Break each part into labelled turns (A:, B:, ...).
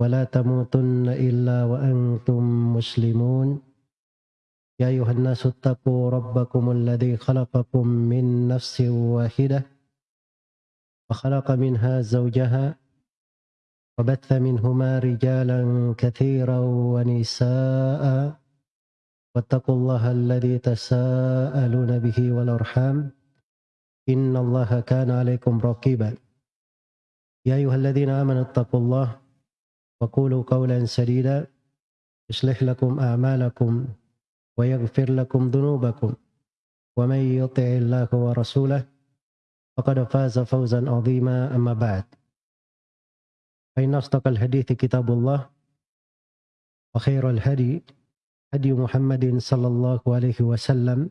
A: ولا تموتن إلا وأنتم مسلمون. يا أيها الناس اتقوا ربكم الذي خلقكم من نفس واحدة وخلق منها زوجها وبث منهما رجالا كثيرا ونساء واتقوا الله الذي تساءلون به والأرحام. إن الله كان عليكم رقيبا. يا أيها الذين آمنوا اتقوا الله وقولوا قولا سديدا. يصلح لكم أعمالكم ويغفر لكم ذنوبكم. ومن يطع الله ورسوله فقد فاز فوزا عظيما. أما بعد فإن أصدق الحديث كتاب الله وخير الهدي هدي محمد صلى الله عليه وسلم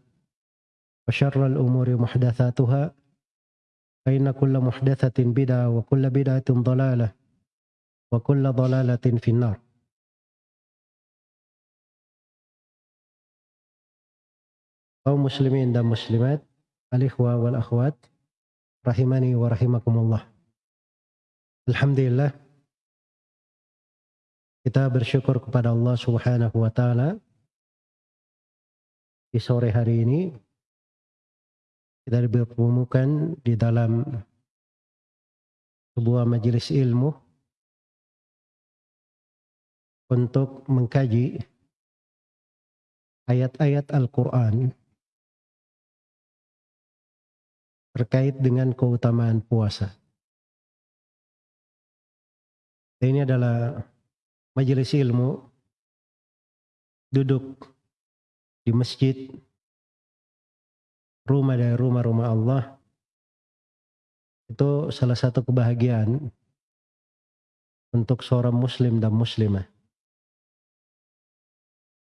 A: وشر الأمور محدثاتها فإن كل محدثة بدعة وكل بدعة ضلالة. Wa kulla dhalalatin finnar. Kaum muslimin dan muslimat, alikhwa wal akhwat, rahimani wa rahimakumullah. Alhamdulillah, kita bersyukur kepada Allah subhanahu wa ta'ala di sore hari ini kita dipertemukan di dalam sebuah majelis ilmu untuk mengkaji ayat-ayat Al-Quran terkait dengan keutamaan puasa. Ini adalah majelis ilmu duduk di masjid rumah dari rumah-rumah Allah itu salah satu kebahagiaan untuk seorang muslim dan muslimah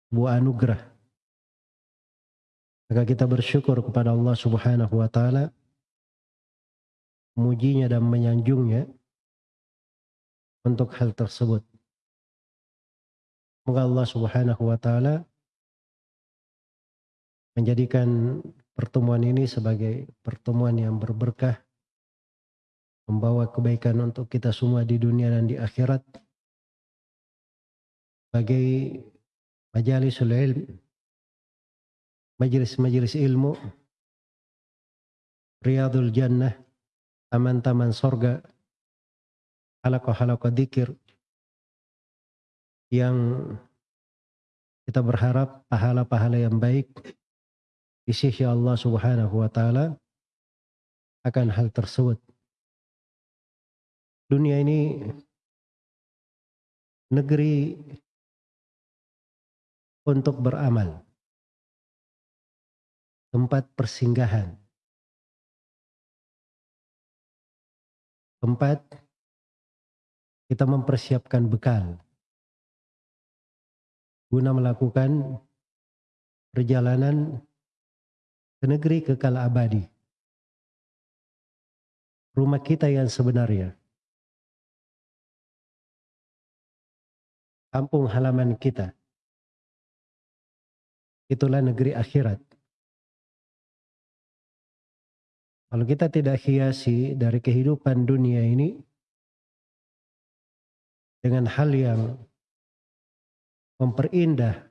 A: buah anugerah. Maka kita bersyukur kepada Allah Subhanahu wa taala mujinya dan menyanjungnya untuk hal tersebut. Semoga Allah Subhanahu wa taala menjadikan pertemuan ini sebagai pertemuan yang berberkah membawa kebaikan untuk kita semua di dunia dan di akhirat sebagai majalisul ilm, majelis-majelis ilmu, riyadul jannah, taman-taman sorga, halaqah-halaqah dikir, yang kita berharap pahala-pahala yang baik di sisi Allah subhanahu wa ta'ala akan hal tersebut. Dunia ini negeri untuk beramal. Tempat persinggahan. Tempat kita mempersiapkan bekal guna melakukan perjalanan ke negeri kekal abadi. Rumah kita yang sebenarnya. Kampung halaman kita itulah negeri akhirat. Kalau kita tidak hiasi dari kehidupan dunia ini dengan hal yang memperindah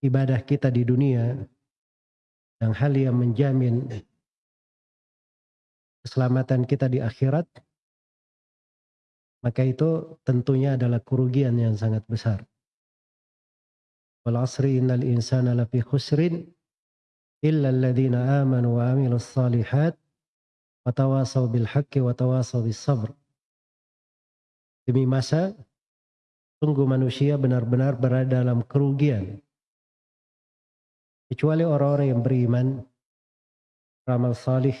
A: ibadah kita di dunia dan hal yang menjamin keselamatan kita di akhirat, maka itu tentunya adalah kerugian yang sangat besar. Illa alladhina amanu wa amilus salihat wa tawasaw bil haqqi wa tawasaw bis sabr. Demi masa sungguh manusia benar-benar berada dalam kerugian kecuali orang-orang yang beriman ramal salih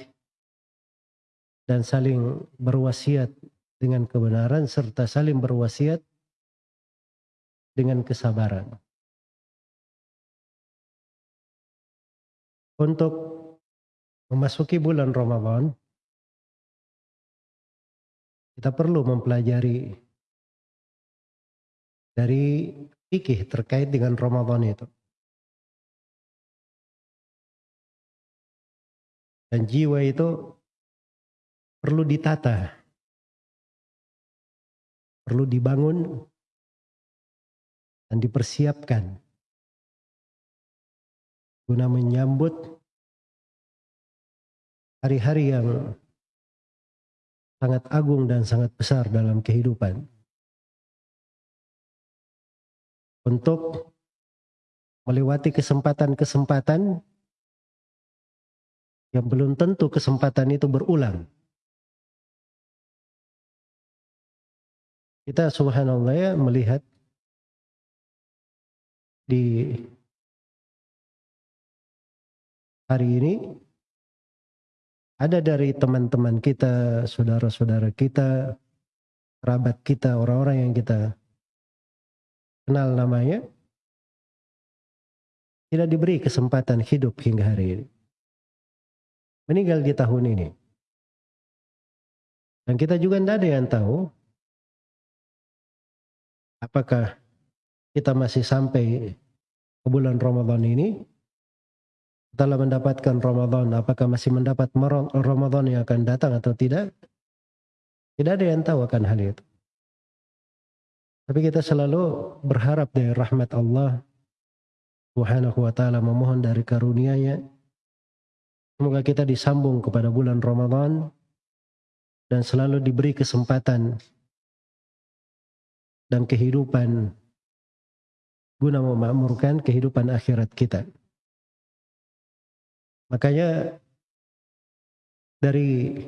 A: dan saling berwasiat dengan kebenaran serta saling berwasiat dengan kesabaran. Untuk memasuki bulan Ramadan kita perlu mempelajari dari fikih terkait dengan Ramadan itu. Dan jiwa itu perlu ditata perlu dibangun dan dipersiapkan guna menyambut hari-hari yang sangat agung dan sangat besar dalam kehidupan. Untuk melewati kesempatan-kesempatan yang belum tentu kesempatan itu berulang. Kita subhanallah ya melihat di hari ini ada dari teman-teman kita, saudara-saudara kita, kerabat kita, orang-orang yang kita kenal namanya, tidak diberi kesempatan hidup hingga hari ini. Meninggal di tahun ini. Dan kita juga tidak ada yang tahu apakah kita masih sampai ke bulan Ramadan ini setelah mendapatkan Ramadan apakah masih mendapat Ramadan yang akan datang atau tidak? Tidak ada yang tahu akan hal itu. Tapi kita selalu berharap dari rahmat Allah Subhanahu wa taala memohon dari karunia-Nya. Semoga kita disambung kepada bulan Ramadan dan selalu diberi kesempatan dan kehidupan guna memakmurkan kehidupan akhirat kita. Makanya dari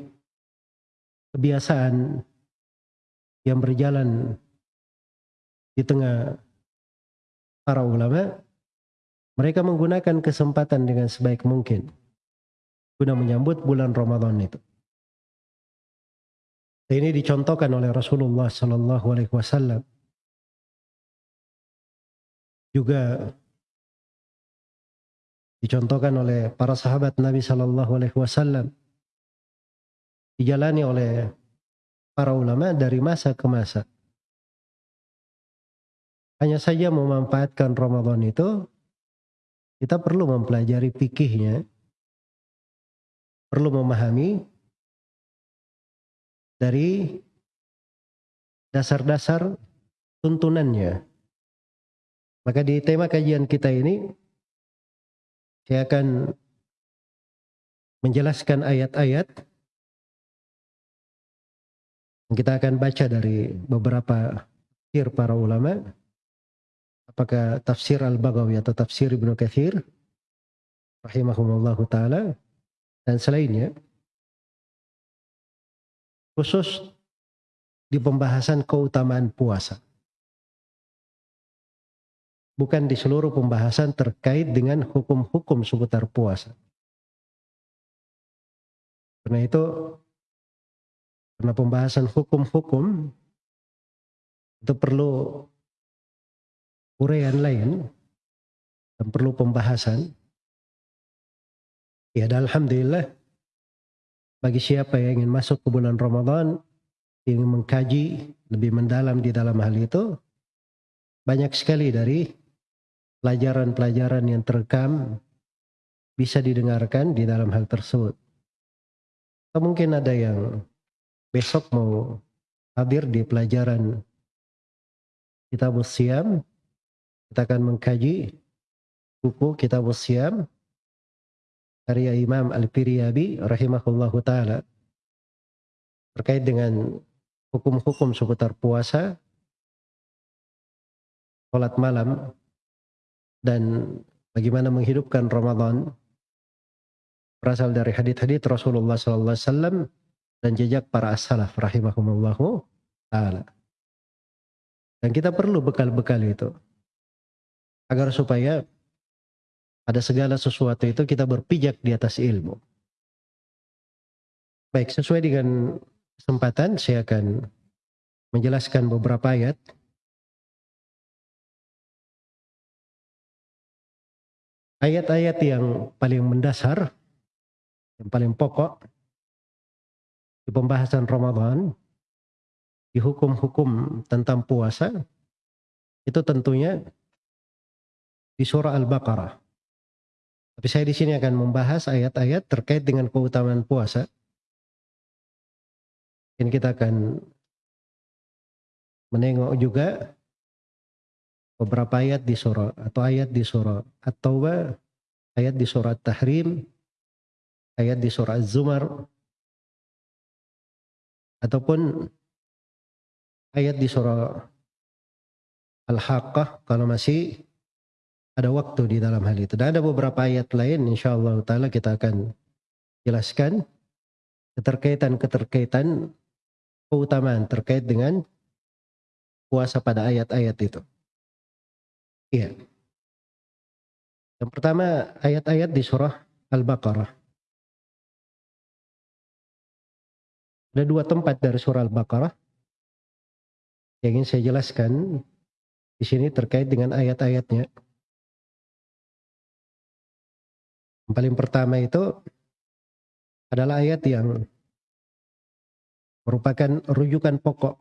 A: kebiasaan yang berjalan di tengah para ulama, mereka menggunakan kesempatan dengan sebaik mungkin guna menyambut bulan Ramadan itu. Ini dicontohkan oleh Rasulullah Sallallahu Alaihi Wasallam. Juga dicontohkan oleh para sahabat Nabi Sallallahu Alaihi Wasallam. Dijalani oleh para ulama dari masa ke masa. Hanya saja memanfaatkan Ramadan itu kita perlu mempelajari fikihnya, perlu memahami dari dasar-dasar tuntunannya. Maka di tema kajian kita ini saya akan menjelaskan ayat-ayat. Kita akan baca dari beberapa tafsir para ulama. Apakah tafsir Al-Baghawi atau tafsir Ibnu Katsir? Rahimahumullahu taala. Dan selainnya khusus di pembahasan keutamaan puasa. Bukan di seluruh pembahasan terkait dengan hukum-hukum seputar puasa. Karena itu, karena pembahasan hukum-hukum itu perlu uraian lain dan perlu pembahasan. Ya, dan Alhamdulillah bagi siapa yang ingin masuk ke bulan Ramadan, ingin mengkaji lebih mendalam di dalam hal itu, banyak sekali dari pelajaran-pelajaran yang terekam bisa didengarkan di dalam hal tersebut. Atau mungkin ada yang besok mau hadir di pelajaran Kitab Siam, kita akan mengkaji buku Kitab Siam karya Imam Al-Firyabi rahimahullahu taala terkait dengan hukum-hukum seputar puasa, sholat malam, dan bagaimana menghidupkan Ramadan berasal dari hadith-hadith Rasulullah SAW dan jejak para as-salaf rahimahumullahu ta'ala. Dan kita perlu bekal-bekal itu agar supaya pada segala sesuatu itu kita berpijak di atas ilmu. Baik, sesuai dengan kesempatan saya akan menjelaskan beberapa ayat. Ayat-ayat yang paling mendasar, yang paling pokok di pembahasan Ramadan, di hukum-hukum tentang puasa, itu tentunya di surah Al-Baqarah. Tapi saya di sini akan membahas ayat-ayat terkait dengan keutamaan puasa. Ini kita akan menengok juga beberapa ayat di surah atau ayat di surah At-Taubah, ayat di surah Tahrim, ayat di surah Az-Zumar, ataupun ayat di surah Al-Haqqah kalau masih ada waktu di dalam hal itu. Dan ada beberapa ayat lain insyaallah taala kita akan jelaskan keterkaitan-keterkaitan keutamaan terkait dengan puasa pada ayat-ayat itu. Iya. Yang pertama ayat-ayat di surah Al-Baqarah. Ada dua tempat dari surah Al-Baqarah yang ingin saya jelaskan di sini terkait dengan ayat-ayatnya. Yang paling pertama itu adalah ayat yang merupakan rujukan pokok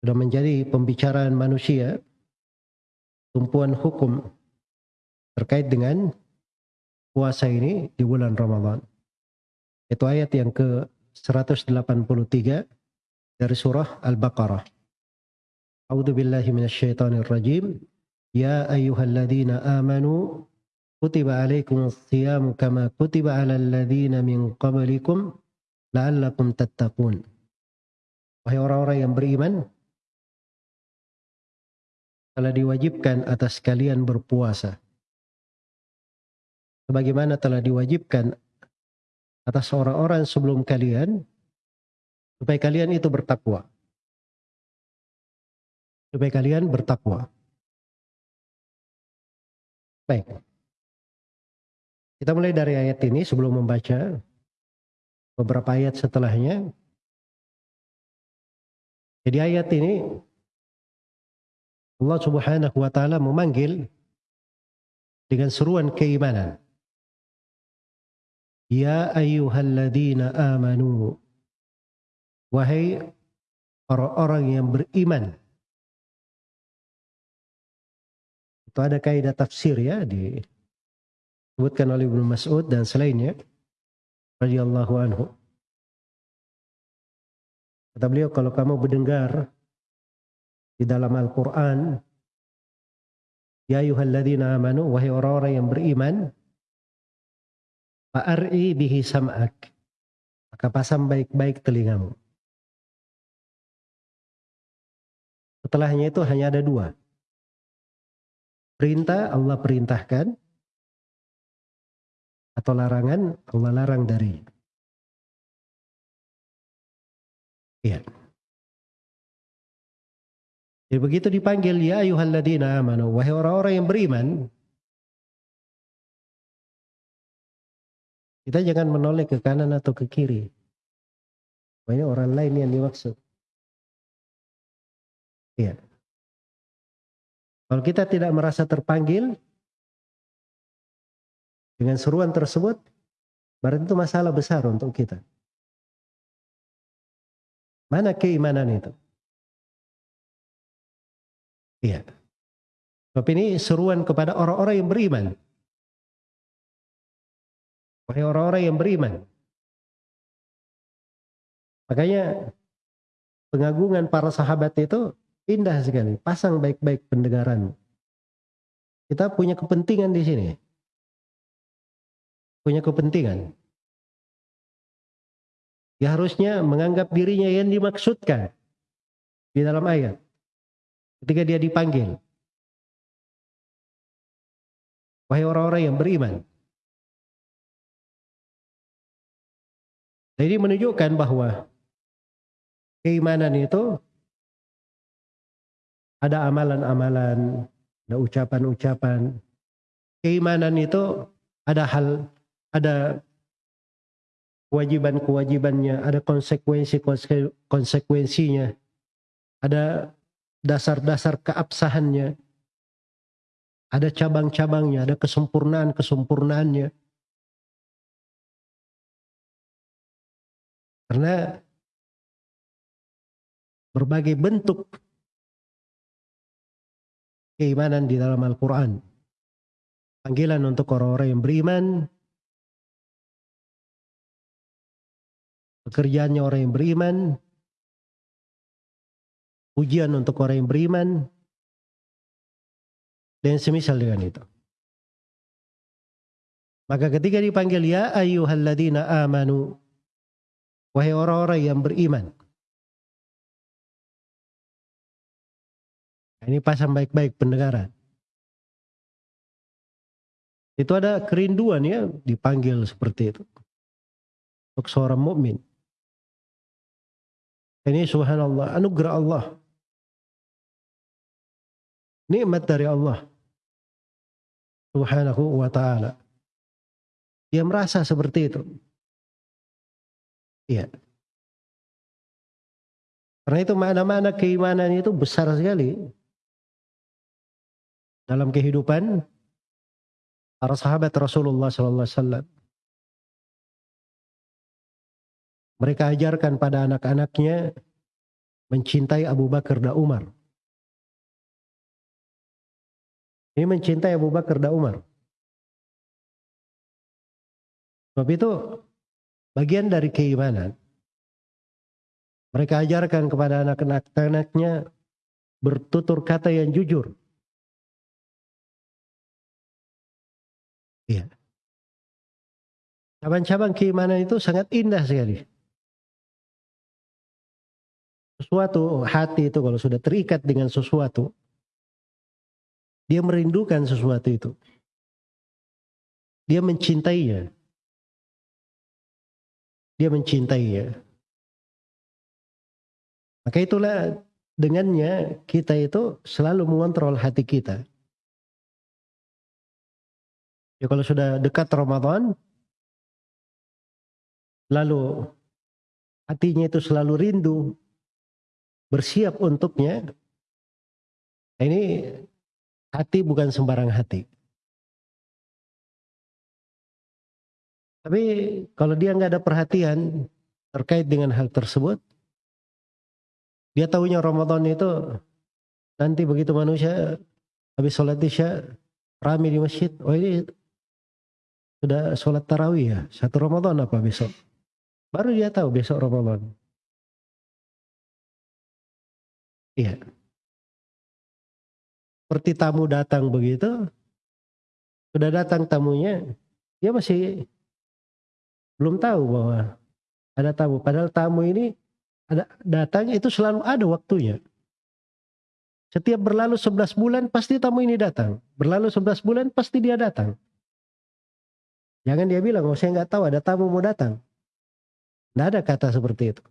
A: sudah menjadi pembicaraan manusia tumpuan hukum terkait dengan puasa ini di bulan Ramadan. Itu ayat yang ke 183 dari surah Al-Baqarah. A'udzu billahi minasyaitonir rajim. Ya ayyuhalladzina amanu kutiba alaikumus shiyam kama kutiba alal ladzina min qablikum la'allakum tattaqun. Wahai orang-orang yang beriman, telah diwajibkan atas kalian berpuasa. Sebagaimana telah diwajibkan atas orang-orang sebelum kalian, supaya kalian itu bertakwa. Supaya kalian bertakwa. Baik. Kita mulai dari ayat ini sebelum membaca beberapa ayat setelahnya. Jadi ayat ini Allah Subhanahu wa taala memanggil dengan seruan keimanan. Ya ayyuhalladzina amanu wahai orang-orang yang beriman. Itu ada kaidah tafsir ya disebutkan oleh Ibnu Mas'ud dan selainnya radhiyallahu anhu. Kata beliau kalau kamu mendengar di dalam Al-Quran. Ya ayuhalladzina amanu, wahai orang-orang yang beriman, fa'ar'i bihi sam'ak. Maka pasang baik-baik telingamu. Setelahnya itu hanya ada dua. Perintah Allah perintahkan, atau larangan Allah larang dari. Iya. Jadi begitu dipanggil ya ayuhalladzina amanu wahai orang-orang yang beriman kita jangan menoleh ke kanan atau ke kiri. Banyak orang lain yang dimaksud. Iya. Kalau kita tidak merasa terpanggil dengan seruan tersebut, berarti itu masalah besar untuk kita. Mana keimanan itu? Iya. Tapi ini seruan kepada orang-orang yang beriman. Orang-orang yang beriman. Makanya pengagungan para sahabat itu indah sekali. Pasang baik-baik pendengaran. Kita punya kepentingan di sini. Punya kepentingan. Ya harusnya menganggap dirinya yang dimaksudkan di dalam ayat ketika dia dipanggil. Wahai orang-orang yang beriman. Jadi menunjukkan bahwa keimanan itu ada amalan-amalan, ada ucapan-ucapan. Keimanan itu ada hal, ada kewajiban-kewajibannya, ada konsekuensi-konsekuensinya, ada dasar-dasar keabsahannya. Ada cabang-cabangnya, ada kesempurnaan-kesempurnaannya. Karena berbagai bentuk keimanan di dalam Al-Quran. Panggilan untuk orang-orang yang beriman. Pekerjaannya orang yang beriman. Ujian untuk orang yang beriman, dan semisal dengan itu. Maka ketika dipanggil ya ayyuhalladzina amanu wahai orang-orang yang beriman. Nah, ini pasang baik-baik pendengaran. Itu ada kerinduan ya dipanggil seperti itu. Untuk seorang mukmin. Ini subhanallah anugerah Allah. Nikmat dari Allah. Subhanahu wa ta'ala. Dia merasa seperti itu. Iya. Karena itu mana-mana keimanan itu besar sekali. Dalam kehidupan para sahabat Rasulullah SAW. Mereka ajarkan pada anak-anaknya mencintai Abu Bakar dan Umar. Ini mencintai Abu Bakar dan Umar. Sebab itu bagian dari keimanan. Mereka ajarkan kepada anak-anaknya bertutur kata yang jujur. Iya. Cabang-cabang keimanan itu sangat indah sekali. Sesuatu hati itu kalau sudah terikat dengan sesuatu, dia merindukan sesuatu itu. Dia mencintainya dia mencintai ya. Maka itulah dengannya kita itu selalu mengontrol hati kita. Ya kalau sudah dekat Ramadan, lalu hatinya itu selalu rindu, bersiap untuknya. Nah, ini hati bukan sembarang hati. Tapi kalau dia nggak ada perhatian terkait dengan hal tersebut, dia tahunya Ramadan itu nanti begitu manusia habis sholat isya rame di masjid, oh ini sudah sholat tarawih ya, satu Ramadan apa besok? Baru dia tahu besok Ramadan. Iya. Seperti tamu datang begitu, sudah datang tamunya, dia masih belum tahu bahwa ada tamu. Padahal tamu ini ada datang itu selalu ada waktunya. Setiap berlalu 11 bulan pasti tamu ini datang. Berlalu 11 bulan pasti dia datang. Jangan dia bilang, oh saya nggak tahu ada tamu mau datang. Tidak ada kata seperti itu.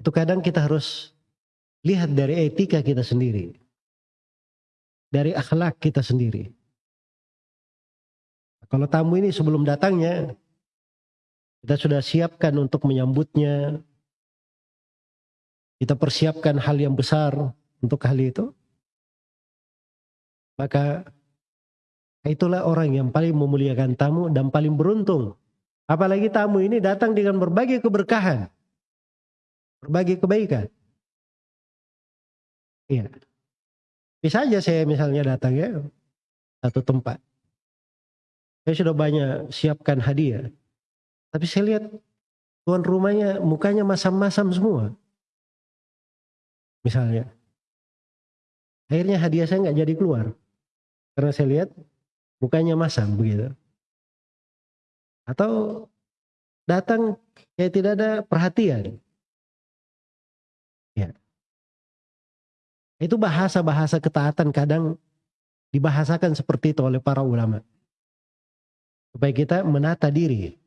A: Itu kadang kita harus lihat dari etika kita sendiri. Dari akhlak kita sendiri. Kalau tamu ini sebelum datangnya, kita sudah siapkan untuk menyambutnya. Kita persiapkan hal yang besar untuk hal itu. Maka itulah orang yang paling memuliakan tamu dan paling beruntung. Apalagi tamu ini datang dengan berbagai keberkahan. Berbagai kebaikan. Iya. Bisa aja saya misalnya datang ya satu tempat. Saya sudah banyak siapkan hadiah. Tapi saya lihat tuan rumahnya mukanya masam-masam semua. Misalnya. Akhirnya hadiah saya nggak jadi keluar. Karena saya lihat mukanya masam begitu. Atau datang kayak tidak ada perhatian. Itu bahasa-bahasa ketaatan kadang dibahasakan seperti itu oleh para ulama. Supaya kita menata diri.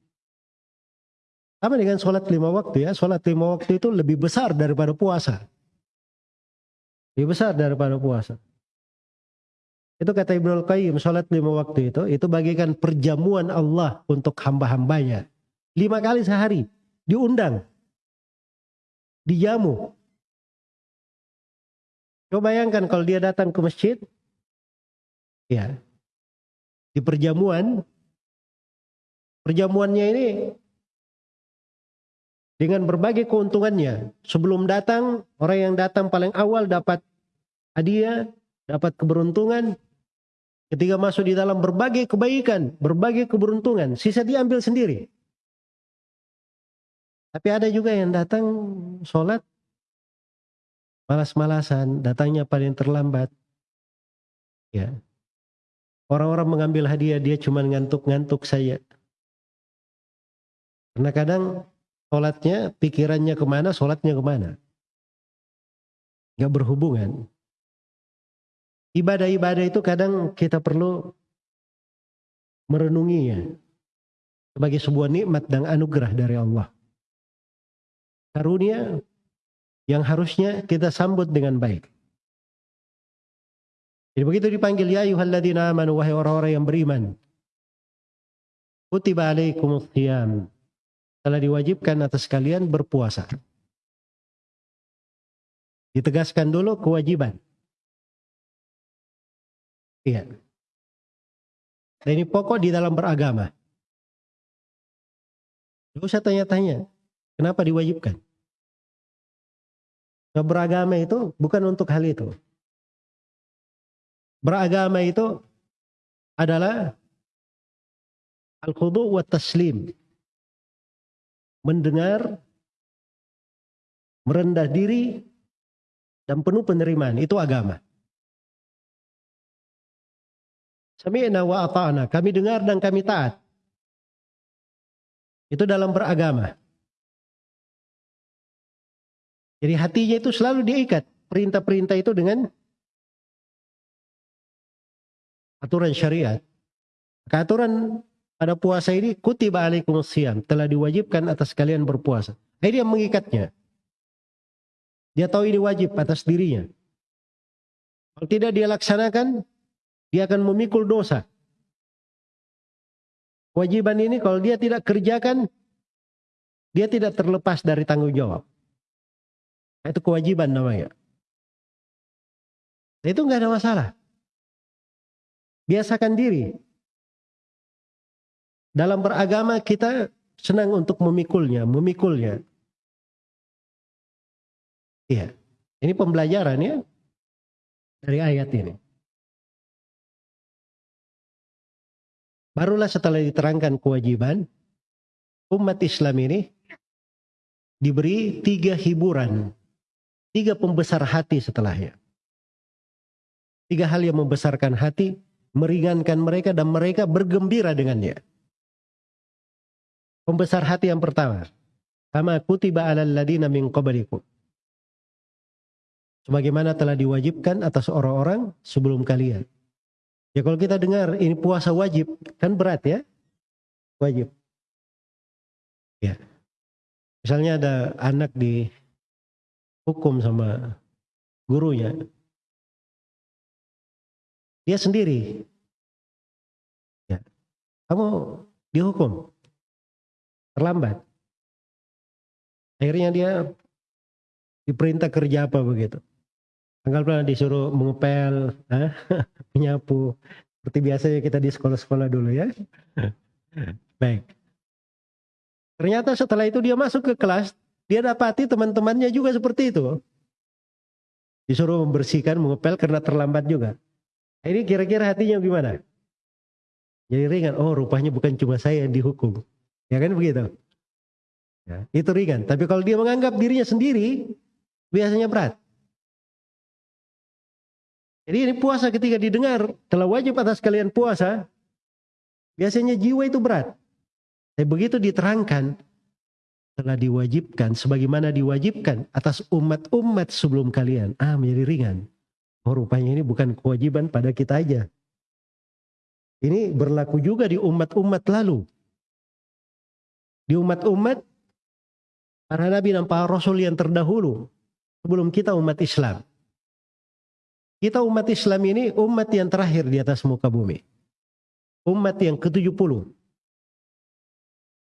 A: Sama dengan sholat lima waktu ya. Sholat lima waktu itu lebih besar daripada puasa. Lebih besar daripada puasa. Itu kata Ibnu Al-Qayyim, sholat lima waktu itu, itu bagikan perjamuan Allah untuk hamba-hambanya. Lima kali sehari, diundang, dijamu. Coba bayangkan kalau dia datang ke masjid, ya, di perjamuan, Perjamuannya ini dengan berbagai keuntungannya. Sebelum datang, orang yang datang paling awal dapat hadiah, dapat keberuntungan. Ketika masuk di dalam berbagai kebaikan, berbagai keberuntungan, sisa diambil sendiri. Tapi ada juga yang datang sholat malas-malasan, datangnya paling terlambat. Ya. Orang-orang mengambil hadiah dia cuma ngantuk-ngantuk saja. Karena kadang sholatnya, pikirannya ke mana, sholatnya ke mana. Gak berhubungan. Ibadah-ibadah itu kadang kita perlu merenunginya sebagai sebuah nikmat dan anugerah dari Allah. Karunia yang harusnya kita sambut dengan baik. Jadi begitu dipanggil ya ayyuhalladzina amanu wahai orang-orang yang beriman. Kutiba alaikumus. Telah diwajibkan atas kalian berpuasa. Ditegaskan dulu kewajiban. Iya. Dan ini pokok di dalam beragama. Tidak usah tanya-tanya. Kenapa diwajibkan? Nah, beragama itu bukan untuk hal itu. Beragama itu adalah al-khudu wa taslim. Mendengar, merendah diri, dan penuh penerimaan. Itu agama. Sami'na wa. Kami dengar dan kami taat. Itu dalam beragama. Jadi hatinya itu selalu diikat. Perintah-perintah itu dengan aturan syariat. Maka aturan pada puasa ini kutiba alaikum siyam telah diwajibkan atas kalian berpuasa. Ini yang mengikatnya. Dia tahu ini wajib atas dirinya. Kalau tidak dia laksanakan, dia akan memikul dosa. Kewajiban ini kalau dia tidak kerjakan, dia tidak terlepas dari tanggung jawab. Itu kewajiban namanya. Itu nggak ada masalah. Biasakan diri. Dalam beragama kita senang untuk memikulnya, memikulnya. Iya. Ini pembelajaran ya dari ayat ini. Barulah setelah diterangkan kewajiban, umat Islam ini diberi tiga hiburan, tiga pembesar hati setelahnya. Tiga hal yang membesarkan hati, meringankan mereka dan mereka bergembira dengannya. Pembesar hati yang pertama, kama kutiba alal ladina min qablikum. Sebagaimana telah diwajibkan atas orang-orang sebelum kalian. Ya kalau kita dengar ini puasa wajib, kan berat ya? Wajib. Ya. Misalnya ada anak di hukum sama gurunya, dia sendiri. Ya. Kamu dihukum. Terlambat. Akhirnya dia diperintah kerja apa begitu. Tanggal pernah disuruh mengepel, menyapu. Seperti biasanya kita di sekolah-sekolah dulu ya. Baik. Ternyata setelah itu dia masuk ke kelas, dia dapati teman-temannya juga seperti itu. Disuruh membersihkan, mengepel karena terlambat juga. Ini kira-kira hatinya gimana? Jadi ringan, oh rupanya bukan cuma saya yang dihukum. Ya kan begitu? Ya, itu ringan. Tapi kalau dia menganggap dirinya sendiri, biasanya berat. Jadi ini puasa ketika didengar, telah wajib atas kalian puasa, biasanya jiwa itu berat. Tapi begitu diterangkan, telah diwajibkan, sebagaimana diwajibkan atas umat-umat sebelum kalian. Ah, menjadi ringan. Oh rupanya ini bukan kewajiban pada kita aja. Ini berlaku juga di umat-umat lalu. Di umat-umat para nabi dan para rasul yang terdahulu. Sebelum kita umat Islam. Kita umat Islam ini umat yang terakhir di atas muka bumi. Umat yang ke-70.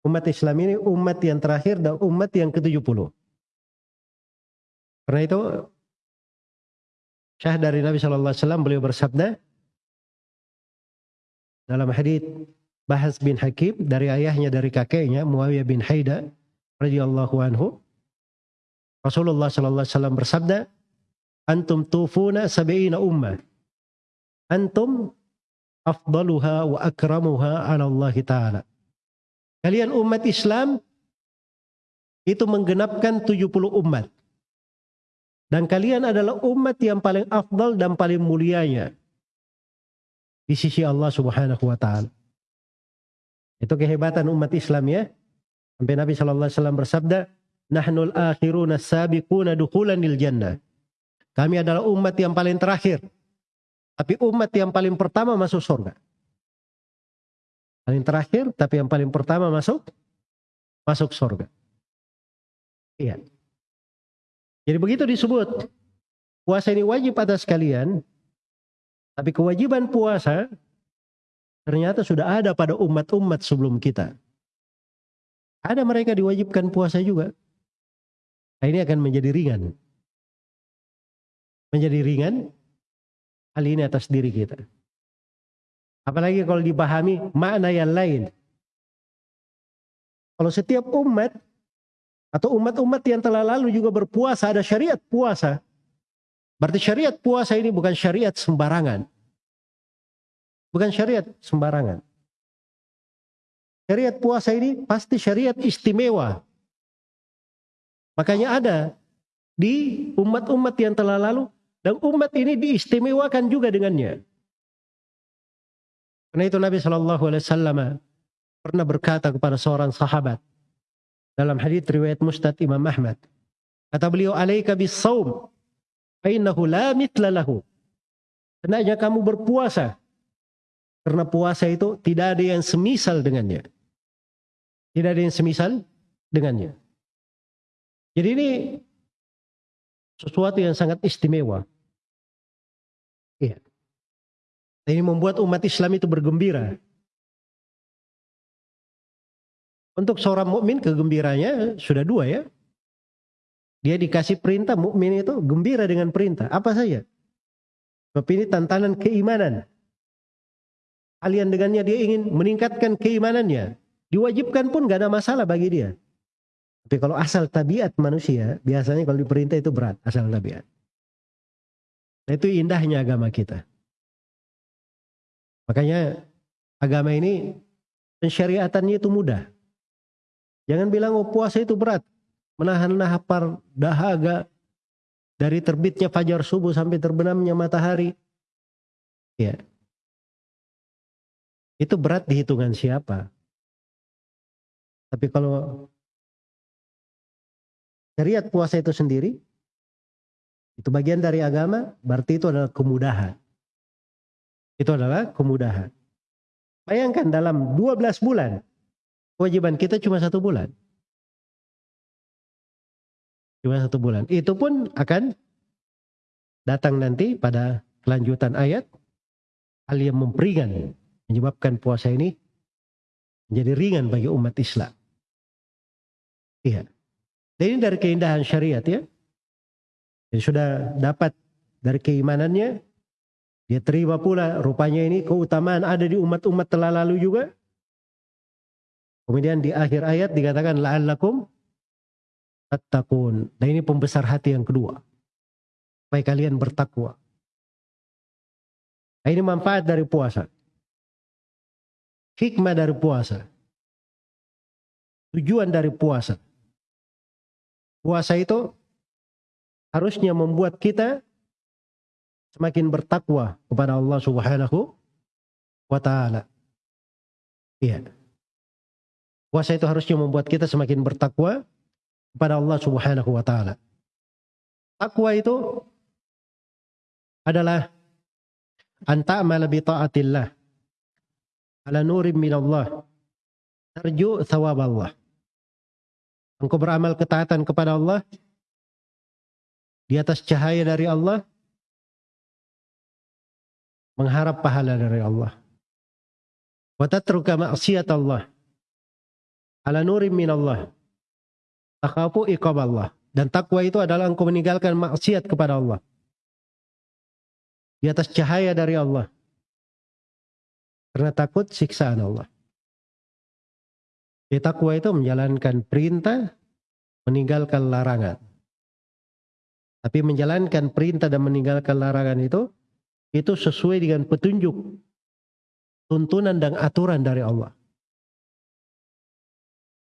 A: Umat Islam ini umat yang terakhir dan umat yang ke-70. Karena itu Syah dari Nabi Shallallahu Alaihi Wasallam beliau bersabda dalam hadis Bahas bin Hakim dari ayahnya dari kakeknya Muawiyah bin Haida radhiyallahu anhu Rasulullah Shallallahu Alaihi Wasallam bersabda antum tufuna sabiina ummah antum afdaluha wa akramuha ala Allah Ta'ala kalian umat Islam itu menggenapkan 70 umat. Dan kalian adalah umat yang paling afdal dan paling mulianya di sisi Allah Subhanahu wa taala. Itu kehebatan umat Islam ya. Sampai Nabi sallallahu alaihi wasallam bersabda, "Nahnul akhiruna sabiquna dukhulanil jannah." Kami adalah umat yang paling terakhir. Tapi umat yang paling pertama masuk surga. Paling terakhir, tapi yang paling pertama masuk masuk surga. Iya. Jadi begitu disebut puasa ini wajib atas kalian, tapi kewajiban puasa ternyata sudah ada pada umat-umat sebelum kita. Ada mereka diwajibkan puasa juga. Nah, ini akan menjadi ringan. Menjadi ringan hal ini atas diri kita. Apalagi kalau dipahami makna yang lain. Kalau setiap umat atau umat-umat yang telah lalu juga berpuasa, ada syariat puasa. Berarti syariat puasa ini bukan syariat sembarangan. Bukan syariat sembarangan. Syariat puasa ini pasti syariat istimewa. Makanya ada di umat-umat yang telah lalu dan umat ini diistimewakan juga dengannya. Karena itu Nabi Shallallahu Alaihi Wasallam pernah berkata kepada seorang sahabat, dalam hadis riwayat Mustad Imam Ahmad. Kata beliau, "Alaika bis-saum, fa la mithla lahu." Hendaknya kamu berpuasa. Karena puasa itu tidak ada yang semisal dengannya. Tidak ada yang semisal dengannya. Jadi ini sesuatu yang sangat istimewa. Iya. Ini membuat umat Islam itu bergembira. Untuk seorang mukmin kegembiranya sudah dua ya. Dia dikasih perintah mukmin itu gembira dengan perintah apa saja. Sebab ini tantangan keimanan. Kalian dengannya dia ingin meningkatkan keimanannya. Diwajibkan pun gak ada masalah bagi dia. Tapi kalau asal tabiat manusia, biasanya kalau diperintah itu berat, asal tabiat. Nah itu indahnya agama kita. Makanya agama ini pensyariatannya itu mudah. Jangan bilang oh puasa itu berat. Menahan lapar, dahaga dari terbitnya fajar subuh sampai terbenamnya matahari. Ya. Itu berat di hitungan siapa? Tapi kalau syariat puasa itu sendiri itu bagian dari agama, berarti itu adalah kemudahan. Itu adalah kemudahan. Bayangkan dalam 12 bulan Kewajiban kita cuma satu bulan. Cuma satu bulan. Itu pun akan datang nanti pada kelanjutan ayat. Hal yang memperingan. Menyebabkan puasa ini menjadi ringan bagi umat Islam. Iya. Dan ini dari keindahan syariat ya. Jadi sudah dapat dari keimanannya. Dia terima pula rupanya ini keutamaan ada di umat-umat telah lalu juga. Kemudian di akhir ayat dikatakan la'allakum tattaqun. Dan ini pembesar hati yang kedua. Supaya kalian bertakwa. Nah, ini manfaat dari puasa. Hikmah dari puasa. Tujuan dari puasa. Puasa itu harusnya membuat kita semakin bertakwa kepada Allah Subhanahu wa taala. Iya. Puasa itu harusnya membuat kita semakin bertakwa kepada Allah Subhanahu wa taala. Takwa itu adalah anta'mal bi taatillah ala nurim minallah tarju thawab Allah. Engkau beramal ketaatan kepada Allah di atas cahaya dari Allah mengharap pahala dari Allah. Wa tatruka ma'siyat Allah ala nurim minallah. Takhafu iqab Allah. Dan takwa itu adalah engkau meninggalkan maksiat kepada Allah. Di atas cahaya dari Allah. Karena takut siksaan Allah. Jadi takwa itu menjalankan perintah, meninggalkan larangan. Tapi menjalankan perintah dan meninggalkan larangan itu, itu sesuai dengan petunjuk, tuntunan dan aturan dari Allah.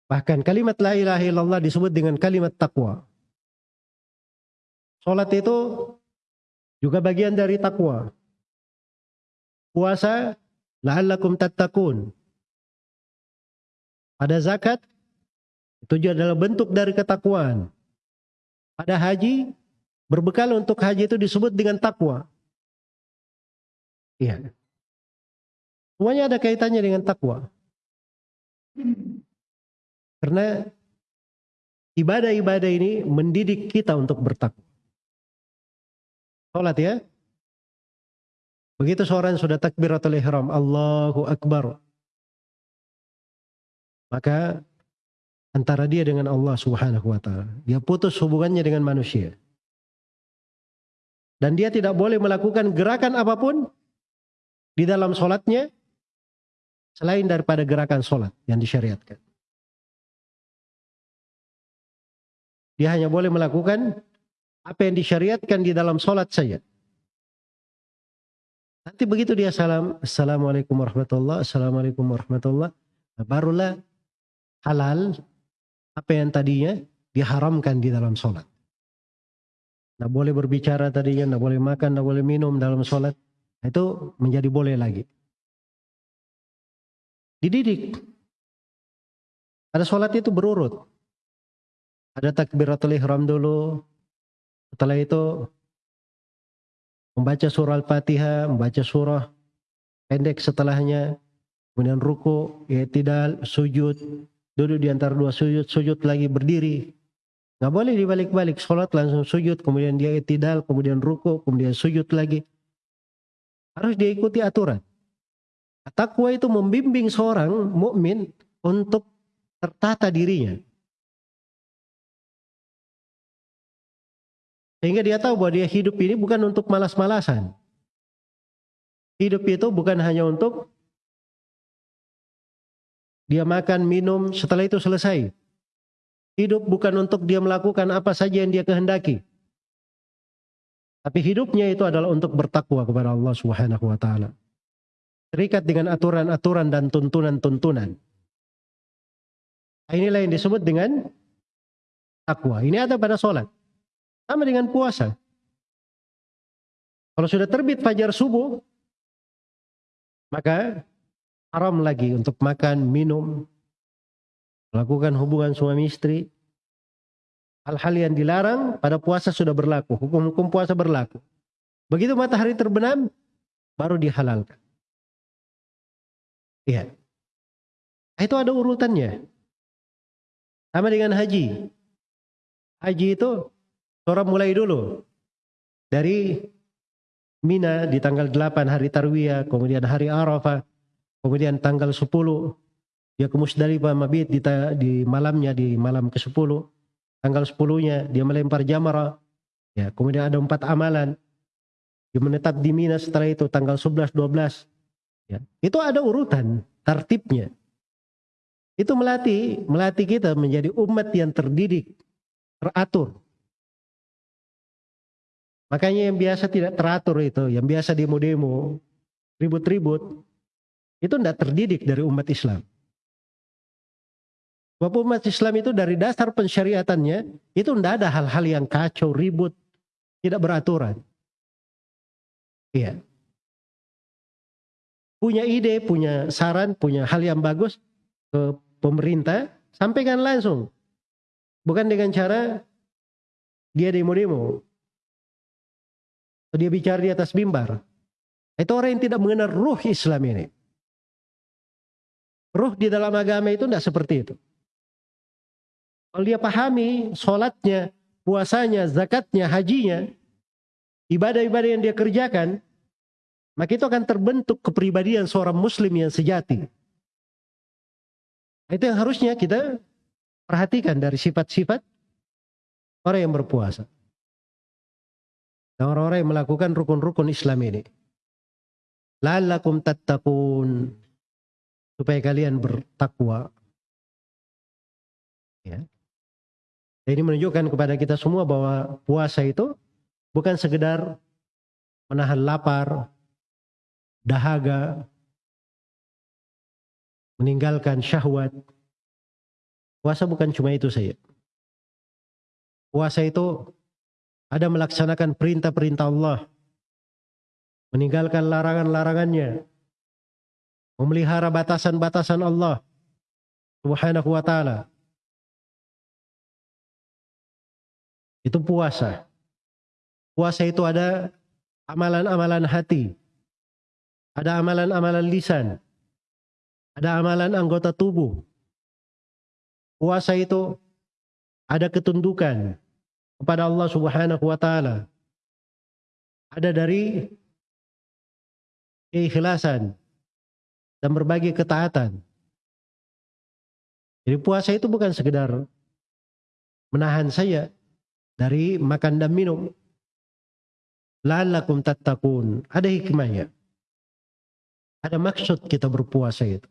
A: Bahkan kalimat la ilaha illallah disebut dengan kalimat takwa. Salat itu juga bagian dari takwa. Puasa la'allakum tattaqun. Pada zakat itu juga adalah bentuk dari ketakwaan. Pada haji berbekal untuk haji itu disebut dengan takwa. Iya. Semuanya ada kaitannya dengan takwa. Karena ibadah-ibadah ini mendidik kita untuk bertakwa. Salat ya. Begitu seorang sudah takbiratul ihram, Allahu Akbar. Maka antara dia dengan Allah Subhanahu wa taala, dia putus hubungannya dengan manusia. Dan dia tidak boleh melakukan gerakan apa pun di dalam solatnya selain daripada gerakan solat yang disyariatkan. Dia hanya boleh melakukan apa yang disyariatkan di dalam solat saja. Nanti begitu dia salam, Assalamualaikum warahmatullah, Assalamualaikum warahmatullah. Nah, barulah halal apa yang tadinya diharamkan di dalam solat. Tidak boleh berbicara tadinya, tidak boleh makan, tidak boleh minum dalam solat. Itu menjadi boleh lagi. Dididik. Ada sholat itu berurut. Ada takbiratul ihram dulu. Setelah itu membaca surah Al-Fatihah, membaca surah pendek setelahnya, kemudian ruku, ya tidak sujud, duduk di antara dua sujud, sujud lagi berdiri. Nggak boleh dibalik-balik, sholat langsung sujud, kemudian dia tidak, kemudian ruku, kemudian sujud lagi. Harus diikuti aturan. Takwa itu membimbing seorang mukmin untuk tertata dirinya. Sehingga dia tahu bahwa dia hidup ini bukan untuk malas-malasan. Hidup itu bukan hanya untuk dia makan, minum, setelah itu selesai. Hidup bukan untuk dia melakukan apa saja yang dia kehendaki. Tapi hidupnya itu adalah untuk bertakwa kepada Allah Subhanahu wa taala. Terikat dengan aturan-aturan dan tuntunan-tuntunan. Inilah yang disebut dengan takwa. Ini ada pada sholat. Sama dengan puasa. Kalau sudah terbit fajar subuh, maka haram lagi untuk makan, minum, melakukan hubungan suami istri, Hal-hal yang dilarang pada puasa sudah berlaku. Hukum-hukum puasa berlaku. Begitu matahari terbenam, baru dihalalkan. Iya. Itu ada urutannya. Sama dengan haji. Haji itu orang mulai dulu. Dari Mina di tanggal 8 hari Tarwiyah, kemudian hari Arafah, kemudian tanggal 10 dia ke Musdalifah mabit di, di malamnya di malam ke-10 tanggal 10-nya dia melempar jamara. Ya, kemudian ada empat amalan. Dia menetap di Mina setelah itu tanggal 11 12. Ya, itu ada urutan tertibnya. Itu melatih melatih kita menjadi umat yang terdidik, teratur. Makanya yang biasa tidak teratur itu, yang biasa demo-demo, ribut-ribut, itu tidak terdidik dari umat Islam. Sebab umat Islam itu dari dasar pensyariatannya itu tidak ada hal-hal yang kacau, ribut, tidak beraturan. Iya. Punya ide, punya saran, punya hal yang bagus ke pemerintah, sampaikan langsung. Bukan dengan cara dia demo-demo. Dia bicara di atas mimbar. Itu orang yang tidak mengenal ruh Islam ini. Ruh di dalam agama itu tidak seperti itu. Kalau dia pahami sholatnya, puasanya, zakatnya, hajinya, ibadah-ibadah yang dia kerjakan, maka itu akan terbentuk kepribadian seorang muslim yang sejati. Itu yang harusnya kita perhatikan dari sifat-sifat orang yang berpuasa. Dan orang-orang yang melakukan rukun-rukun Islam ini. Lalakum tattaqun. Supaya kalian bertakwa. Ya. Ini menunjukkan kepada kita semua bahwa puasa itu bukan sekedar menahan lapar, dahaga, meninggalkan syahwat. Puasa bukan cuma itu saja. Puasa itu ada melaksanakan perintah-perintah Allah. Meninggalkan larangan-larangannya. Memelihara batasan-batasan Allah. Subhanahu wa ta'ala. Itu puasa. Puasa itu ada amalan-amalan hati. Ada amalan-amalan lisan. Ada amalan anggota tubuh. Puasa itu ada ketundukan kepada Allah Subhanahu wa taala. Ada dari keikhlasan dan berbagai ketaatan. Jadi puasa itu bukan sekedar menahan saya dari makan dan minum. La'allakum tattaqun. Ada hikmahnya. Ada maksud kita berpuasa itu.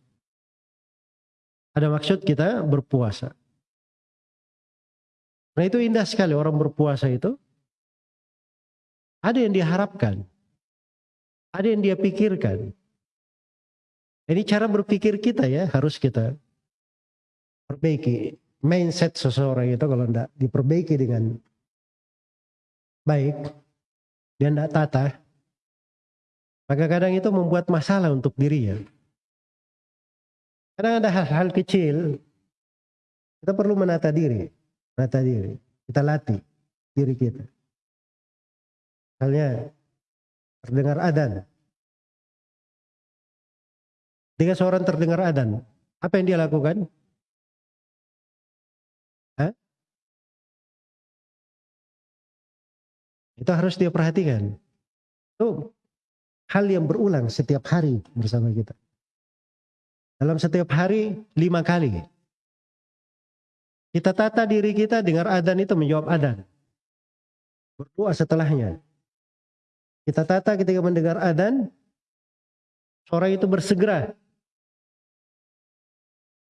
A: Ada maksud kita berpuasa. Nah itu indah sekali orang berpuasa itu. Ada yang diharapkan. Ada yang dia pikirkan. Ini cara berpikir kita ya harus kita perbaiki. Mindset seseorang itu kalau tidak diperbaiki dengan baik, dia tidak tata, maka kadang itu membuat masalah untuk dirinya. Kadang ada hal-hal kecil, kita perlu menata diri, menata diri, kita latih diri kita. Misalnya terdengar adan. Ketika seorang terdengar adan, apa yang dia lakukan? Itu harus dia perhatikan. Itu hal yang berulang setiap hari bersama kita. Dalam setiap hari lima kali. Kita tata diri kita dengar adan itu menjawab adan. Berdoa setelahnya. Kita tata ketika mendengar adan, seorang itu bersegera.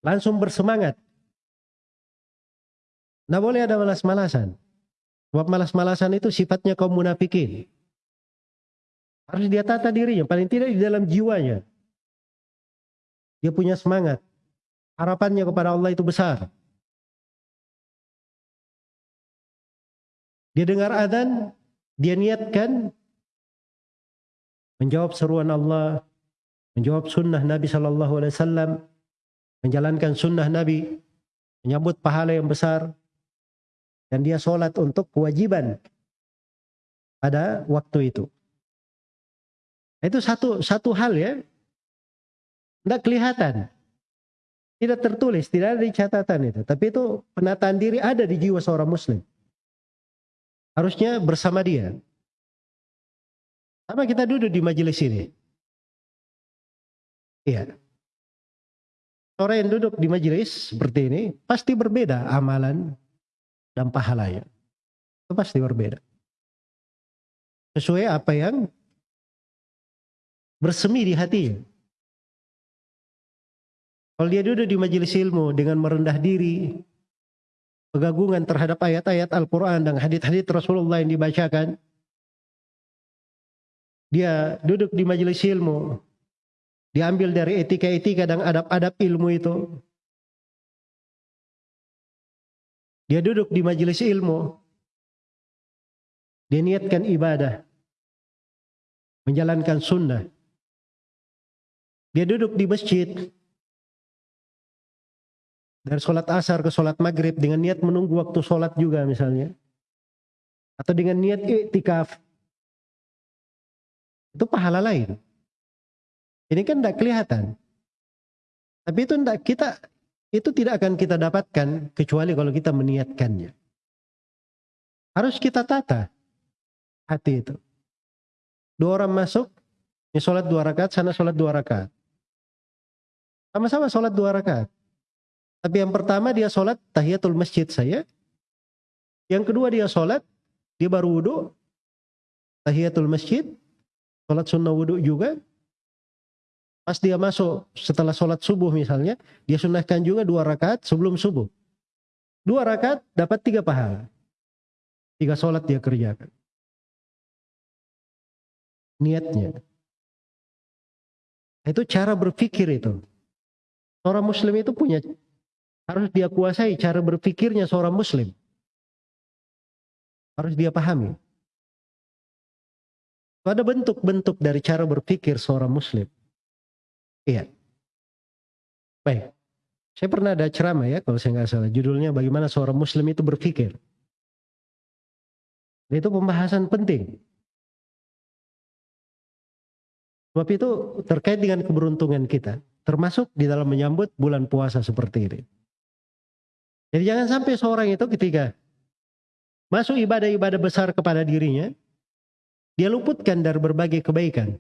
A: Langsung bersemangat. Nah boleh ada malas-malasan. Sebab malas-malasan itu sifatnya kaum munafikin. Harus dia tata dirinya, paling tidak di dalam jiwanya. Dia punya semangat. Harapannya kepada Allah itu besar. Dia dengar adzan, dia niatkan menjawab seruan Allah, menjawab sunnah Nabi Shallallahu Alaihi Wasallam, menjalankan sunnah Nabi, menyambut pahala yang besar, dan dia sholat untuk kewajiban pada waktu itu. Itu satu satu hal ya tidak kelihatan. Tidak tertulis, tidak ada di catatan itu. Tapi itu penataan diri ada di jiwa seorang muslim. Harusnya bersama dia. Sama kita duduk di majelis ini. Iya. Orang yang duduk di majelis seperti ini pasti berbeda amalan dan pahalanya. Itu pasti berbeda. Sesuai apa yang bersemi di hatinya. Kalau dia duduk di majelis ilmu dengan merendah diri, kegagungan terhadap ayat-ayat Al-Quran dan hadith-hadith Rasulullah yang dibacakan, dia duduk di majelis ilmu, diambil dari etika-etika dan adab-adab ilmu itu. Dia duduk di majelis ilmu, dia niatkan ibadah, menjalankan sunnah. Dia duduk di masjid, dari sholat asar ke sholat maghrib dengan niat menunggu waktu sholat juga misalnya. Atau dengan niat iktikaf. Itu pahala lain. Ini kan tidak kelihatan. Tapi itu tidak kita itu tidak akan kita dapatkan kecuali kalau kita meniatkannya. Harus kita tata hati itu. Dua orang masuk, ini sholat dua rakaat, sana sholat dua rakaat. Sama-sama sholat dua rakaat. Tapi yang pertama dia sholat tahiyatul masjid saya. Yang kedua dia sholat, dia baru wudhu, tahiyatul masjid, sholat sunnah wudhu juga. Pas dia masuk setelah sholat subuh misalnya, dia sunnahkan juga dua rakaat sebelum subuh. Dua rakaat dapat tiga pahala. Tiga sholat dia kerjakan. Niatnya. Itu cara berpikir itu. Orang muslim itu punya Harus dia kuasai cara berpikirnya seorang muslim. Harus dia pahami. Ada bentuk-bentuk dari cara berpikir seorang muslim. Iya. Baik. Saya pernah ada ceramah ya kalau saya nggak salah. Judulnya bagaimana seorang muslim itu berpikir. Itu pembahasan penting. Sebab itu terkait dengan keberuntungan kita. Termasuk di dalam menyambut bulan puasa seperti ini. Jadi jangan sampai seorang itu ketika masuk ibadah-ibadah besar kepada dirinya, dia luputkan dari berbagai kebaikan.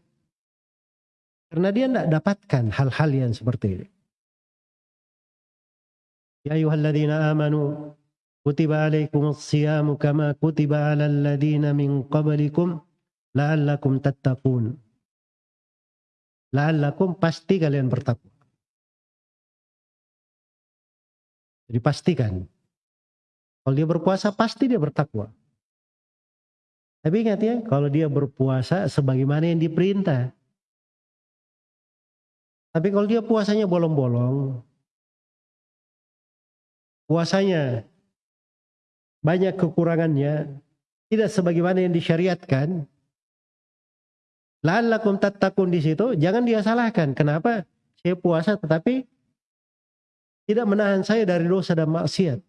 A: Karena dia tidak dapatkan hal-hal yang seperti ini. Ya ayuhalladzina amanu kutiba alaikumus siyamu kama kutiba alal ladzina min qablikum la'allakum tattaqun. La'allakum pasti kalian bertakwa. Jadi pastikan. Kalau dia berpuasa pasti dia bertakwa. Tapi ingat ya, kalau dia berpuasa sebagaimana yang diperintah. Tapi kalau dia puasanya bolong-bolong, puasanya banyak kekurangannya, tidak sebagaimana yang disyariatkan, lalakum tattaqun di situ, jangan dia salahkan. Kenapa? Saya puasa tetapi tidak menahan saya dari dosa dan maksiat.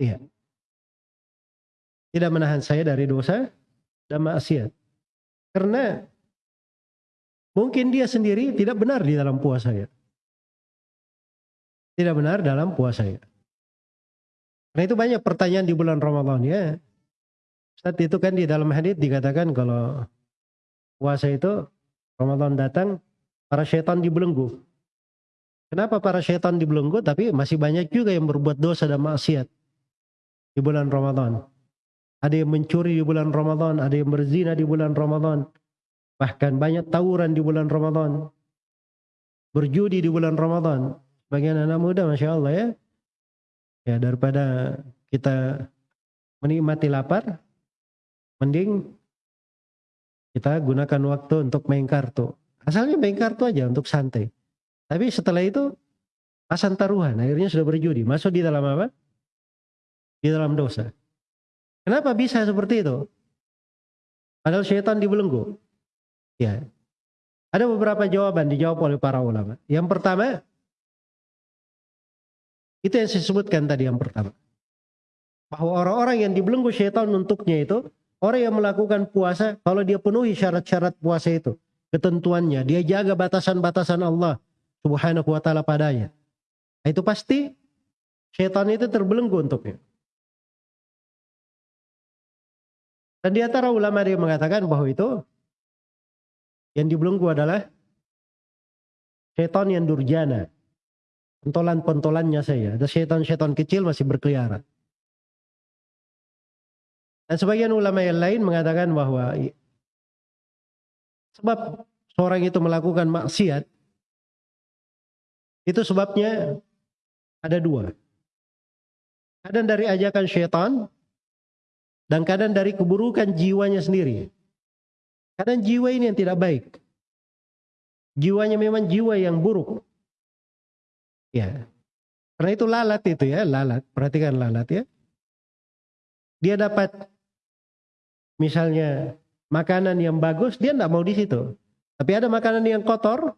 A: Iya tidak menahan saya dari dosa dan maksiat. Karena mungkin dia sendiri tidak benar di dalam puasanya. Tidak benar dalam puasanya. Karena itu banyak pertanyaan di bulan Ramadan ya. Saat itu kan di dalam hadis dikatakan kalau puasa itu Ramadan datang para setan dibelenggu. Kenapa para setan dibelenggu tapi masih banyak juga yang berbuat dosa dan maksiat di bulan Ramadan. Ada yang mencuri di bulan Ramadan, ada yang berzina di bulan Ramadan. Bahkan banyak tawuran di bulan Ramadan. Berjudi di bulan Ramadan. Bagian anak muda Masya Allah ya. Ya daripada kita menikmati lapar, mending kita gunakan waktu untuk main kartu. Asalnya main kartu aja untuk santai. Tapi setelah itu pasang taruhan, akhirnya sudah berjudi. Masuk di dalam apa? Di dalam dosa. Kenapa bisa seperti itu? Padahal syaitan dibelenggu. Ya. Ada beberapa jawaban dijawab oleh para ulama. Yang pertama, itu yang saya sebutkan tadi yang pertama. Bahwa orang-orang yang dibelenggu syaitan untuknya itu, orang yang melakukan puasa, kalau dia penuhi syarat-syarat puasa itu, ketentuannya, dia jaga batasan-batasan Allah subhanahu wa ta'ala padanya. Itu pasti syaitan itu terbelenggu untuknya. Dan di antara ulama yang mengatakan bahwa itu yang dibelenggu adalah setan yang durjana. Pentolan-pentolannya saya. Ada setan-setan kecil masih berkeliaran. Dan sebagian ulama yang lain mengatakan bahwa sebab seorang itu melakukan maksiat itu sebabnya ada dua. Kadang dari ajakan setan dan kadang dari keburukan jiwanya sendiri. Kadang jiwa ini yang tidak baik. Jiwanya memang jiwa yang buruk. Ya. Karena itu lalat itu ya, lalat. Perhatikan lalat ya. Dia dapat misalnya makanan yang bagus, dia tidak mau di situ. Tapi ada makanan yang kotor,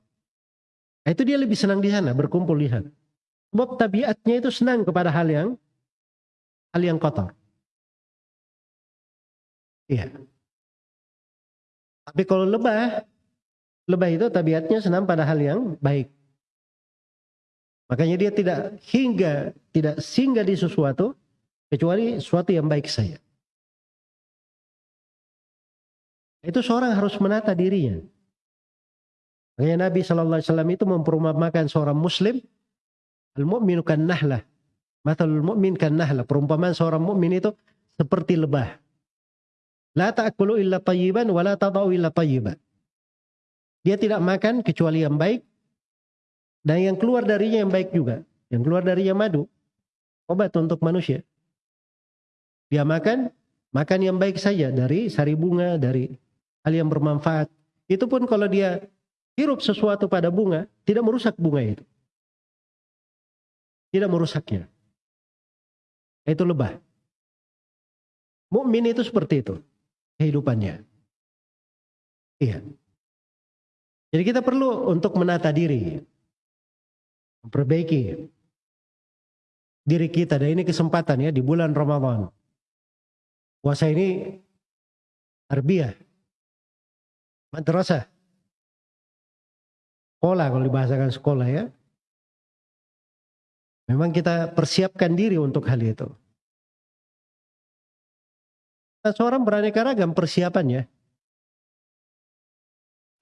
A: nah itu dia lebih senang di sana, berkumpul di sana. Sebab tabiatnya itu senang kepada hal yang hal yang kotor. Iya. Tapi kalau lebah, lebah itu tabiatnya senang pada hal yang baik. Makanya dia tidak hingga tidak singgah di sesuatu kecuali sesuatu yang baik saya. Itu seorang harus menata dirinya. Makanya Nabi Shallallahu Alaihi Wasallam itu memperumpamakan seorang Muslim, al-mu'minu kan nahlah, matalul mu'min kan nahlah. Perumpamaan seorang mukmin itu seperti lebah. La ta'kulu illa tayyiban wa la tadau illa tayyiban. Dia tidak makan kecuali yang baik dan yang keluar darinya yang baik juga. Yang keluar darinya madu. Obat untuk manusia. Dia makan, makan yang baik saja dari sari bunga, dari hal yang bermanfaat. Itu pun kalau dia hirup sesuatu pada bunga, tidak merusak bunga itu. tidak merusaknya. Itu lebah. Mukmin itu seperti itu kehidupannya. Iya. Jadi kita perlu untuk menata diri, memperbaiki diri kita. Dan ini kesempatan ya di bulan Ramadan. Puasa ini tarbiyah, madrasah, sekolah kalau dibahasakan sekolah ya. Memang kita persiapkan diri untuk hal itu. Nah, seorang beraneka ragam persiapannya.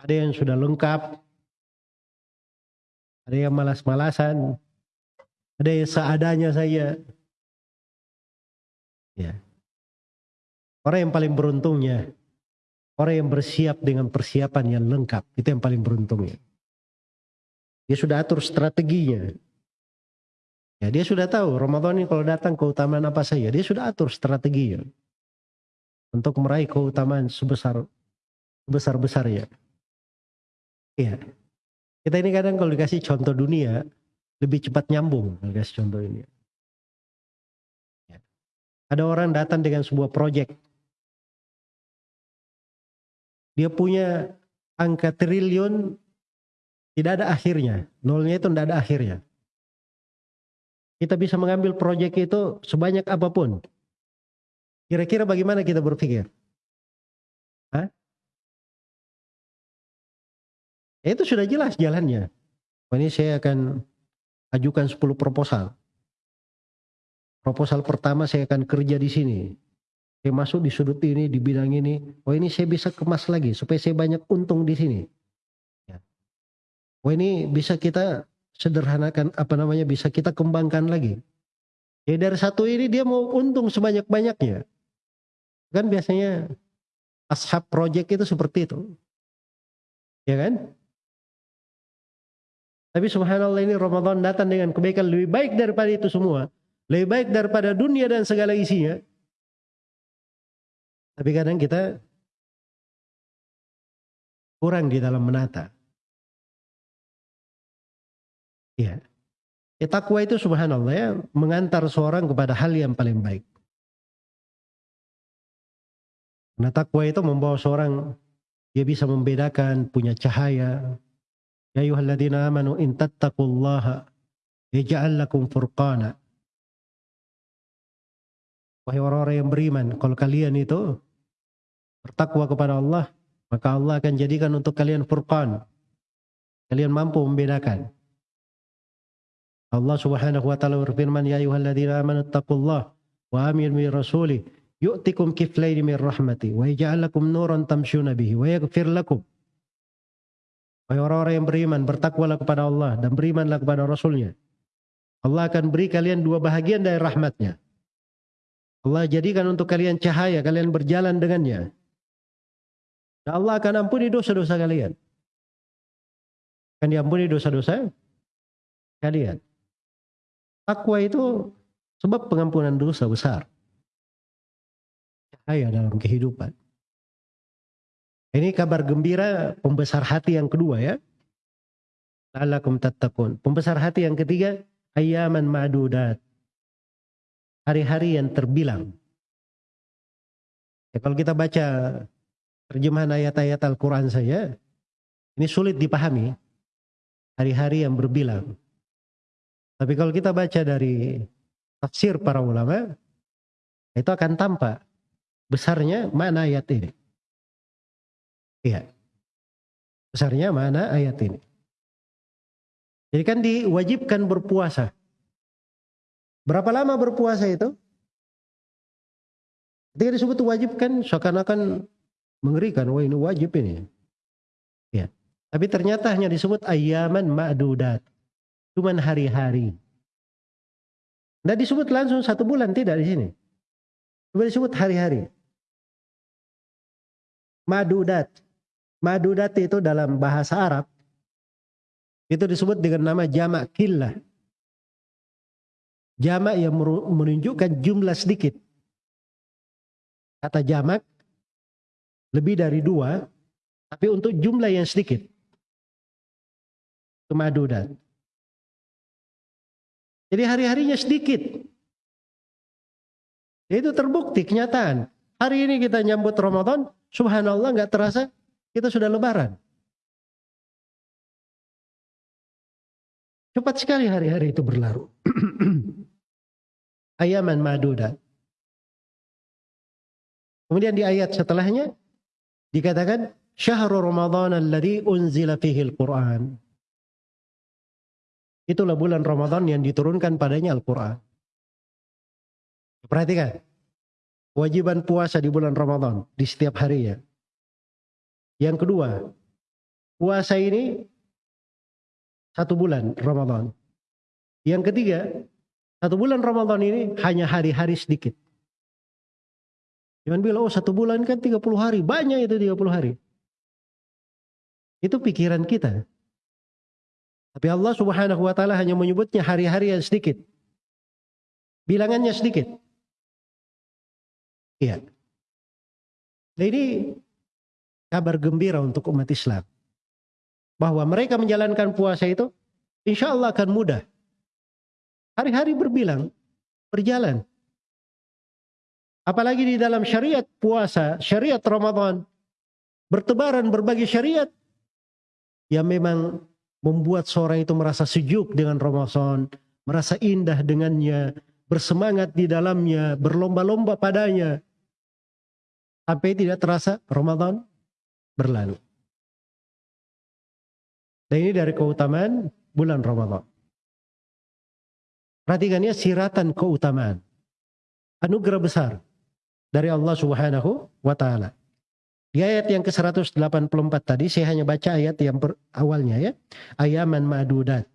A: Ada yang sudah lengkap, ada yang malas-malasan, ada yang seadanya saya. Ya. Orang yang paling beruntungnya, orang yang bersiap dengan persiapan yang lengkap, itu yang paling beruntungnya. Dia sudah atur strateginya. Ya, dia sudah tahu Ramadan ini kalau datang keutamaan apa saja, dia sudah atur strateginya untuk meraih keutamaan sebesar besar besarnya. Iya. Kita ini kadang kalau dikasih contoh dunia lebih cepat nyambung kalau dikasih contoh ini. Ada orang datang dengan sebuah proyek. Dia punya angka triliun tidak ada akhirnya. Nolnya itu tidak ada akhirnya. Kita bisa mengambil proyek itu sebanyak apa pun. Kira-kira bagaimana kita berpikir? Hah? Ya, itu sudah jelas jalannya. Ini saya akan ajukan 10 proposal. Proposal pertama saya akan kerja di sini. Saya masuk di sudut ini, di bidang ini. Oh ini saya bisa kemas lagi supaya saya banyak untung di sini. Ya. Oh ini bisa kita sederhanakan apa namanya bisa kita kembangkan lagi. Ya dari satu ini dia mau untung sebanyak-banyaknya. Kan biasanya ashab project itu seperti itu. Ya kan? Tapi subhanallah ini Ramadan datang dengan kebaikan lebih baik daripada itu semua. Lebih baik daripada dunia dan segala isinya. Tapi kadang kita kurang di dalam menata. Ya. ya takwa itu subhanallah ya mengantar seorang kepada hal yang paling baik. Nah takwa itu membawa seorang dia bisa membedakan punya cahaya. Ya ayuhalladzina amanu in tattaqullaha yaj'al lakum furqana. Wahai orang-orang yang beriman, kalau kalian itu bertakwa kepada Allah, maka Allah akan jadikan untuk kalian furqan. Kalian mampu membedakan. Allah Subhanahu wa taala berfirman ya ayyuhalladzina amanu taqullaha wa aminu bi rasulih yu'tikum kiflaini min rahmati wa yaj'al lakum nuran tamshuna bihi wa yaghfir lakum Wahai orang-orang yang beriman, bertakwalah kepada Allah dan berimanlah kepada Rasulnya. Allah akan beri kalian dua bahagian dari rahmatnya. Allah jadikan untuk kalian cahaya, kalian berjalan dengannya. Dan Allah akan ampuni dosa-dosa kalian. Akan diampuni dosa-dosa kalian. Takwa itu sebab pengampunan dosa besar. Cahaya dalam kehidupan. Ini kabar gembira pembesar hati yang kedua ya. La'allakum tattaqun. Pembesar hati yang ketiga, ayaman ma'dudat. Hari-hari yang terbilang. Ya, kalau kita baca terjemahan ayat-ayat Al-Quran saja, ini sulit dipahami. Hari-hari yang berbilang. Tapi kalau kita baca dari tafsir para ulama, itu akan tampak besarnya mana ayat ini. Iya. Besarnya mana ayat ini. Jadi kan diwajibkan berpuasa. Berapa lama berpuasa itu? Ketika disebut wajib kan seakan-akan mengerikan. Wah ini wajib ini. Ya. Tapi ternyata hanya disebut ayaman ma'dudat. Cuman hari-hari. Tidak disebut langsung satu bulan, tidak di sini. Cuma disebut hari-hari. Madudat. Madudat itu dalam bahasa Arab. Itu disebut dengan nama jamak killah. Jamak yang menunjukkan jumlah sedikit. Kata jamak lebih dari dua, tapi untuk jumlah yang sedikit. Kemadudat. Jadi hari-harinya sedikit. Itu terbukti kenyataan. Hari ini kita nyambut Ramadan, subhanallah nggak terasa kita sudah lebaran. Cepat sekali hari-hari itu berlalu. Ayaman maduda. Kemudian di ayat setelahnya dikatakan syahrul Ramadan alladhi unzila fihi al-Quran. Itulah bulan Ramadan yang diturunkan padanya Al-Quran. Perhatikan. Kewajiban puasa di bulan Ramadan di setiap hari ya. Yang kedua, puasa ini satu bulan Ramadan. Yang ketiga, satu bulan Ramadan ini hanya hari-hari sedikit. Jangan bilang, oh satu bulan kan 30 hari. Banyak itu 30 hari. Itu pikiran kita. Tapi Allah subhanahu wa ta'ala hanya menyebutnya hari-hari yang sedikit. Bilangannya sedikit. Iya. Nah ini kabar gembira untuk umat Islam bahwa mereka menjalankan puasa itu insya Allah akan mudah. Hari-hari berbilang, berjalan. Apalagi di dalam syariat puasa, syariat Ramadan, bertebaran berbagai syariat yang memang membuat seorang itu merasa sejuk dengan Ramadan, merasa indah dengannya, bersemangat di dalamnya, berlomba-lomba padanya. Sampai tidak terasa Ramadan berlalu. Dan ini dari keutamaan bulan Ramadan. Perhatikannya siratan keutamaan. Anugerah besar dari Allah Subhanahu wa taala. Di ayat yang ke-184 tadi saya hanya baca ayat yang awalnya ya. Ayaman ma'dudat.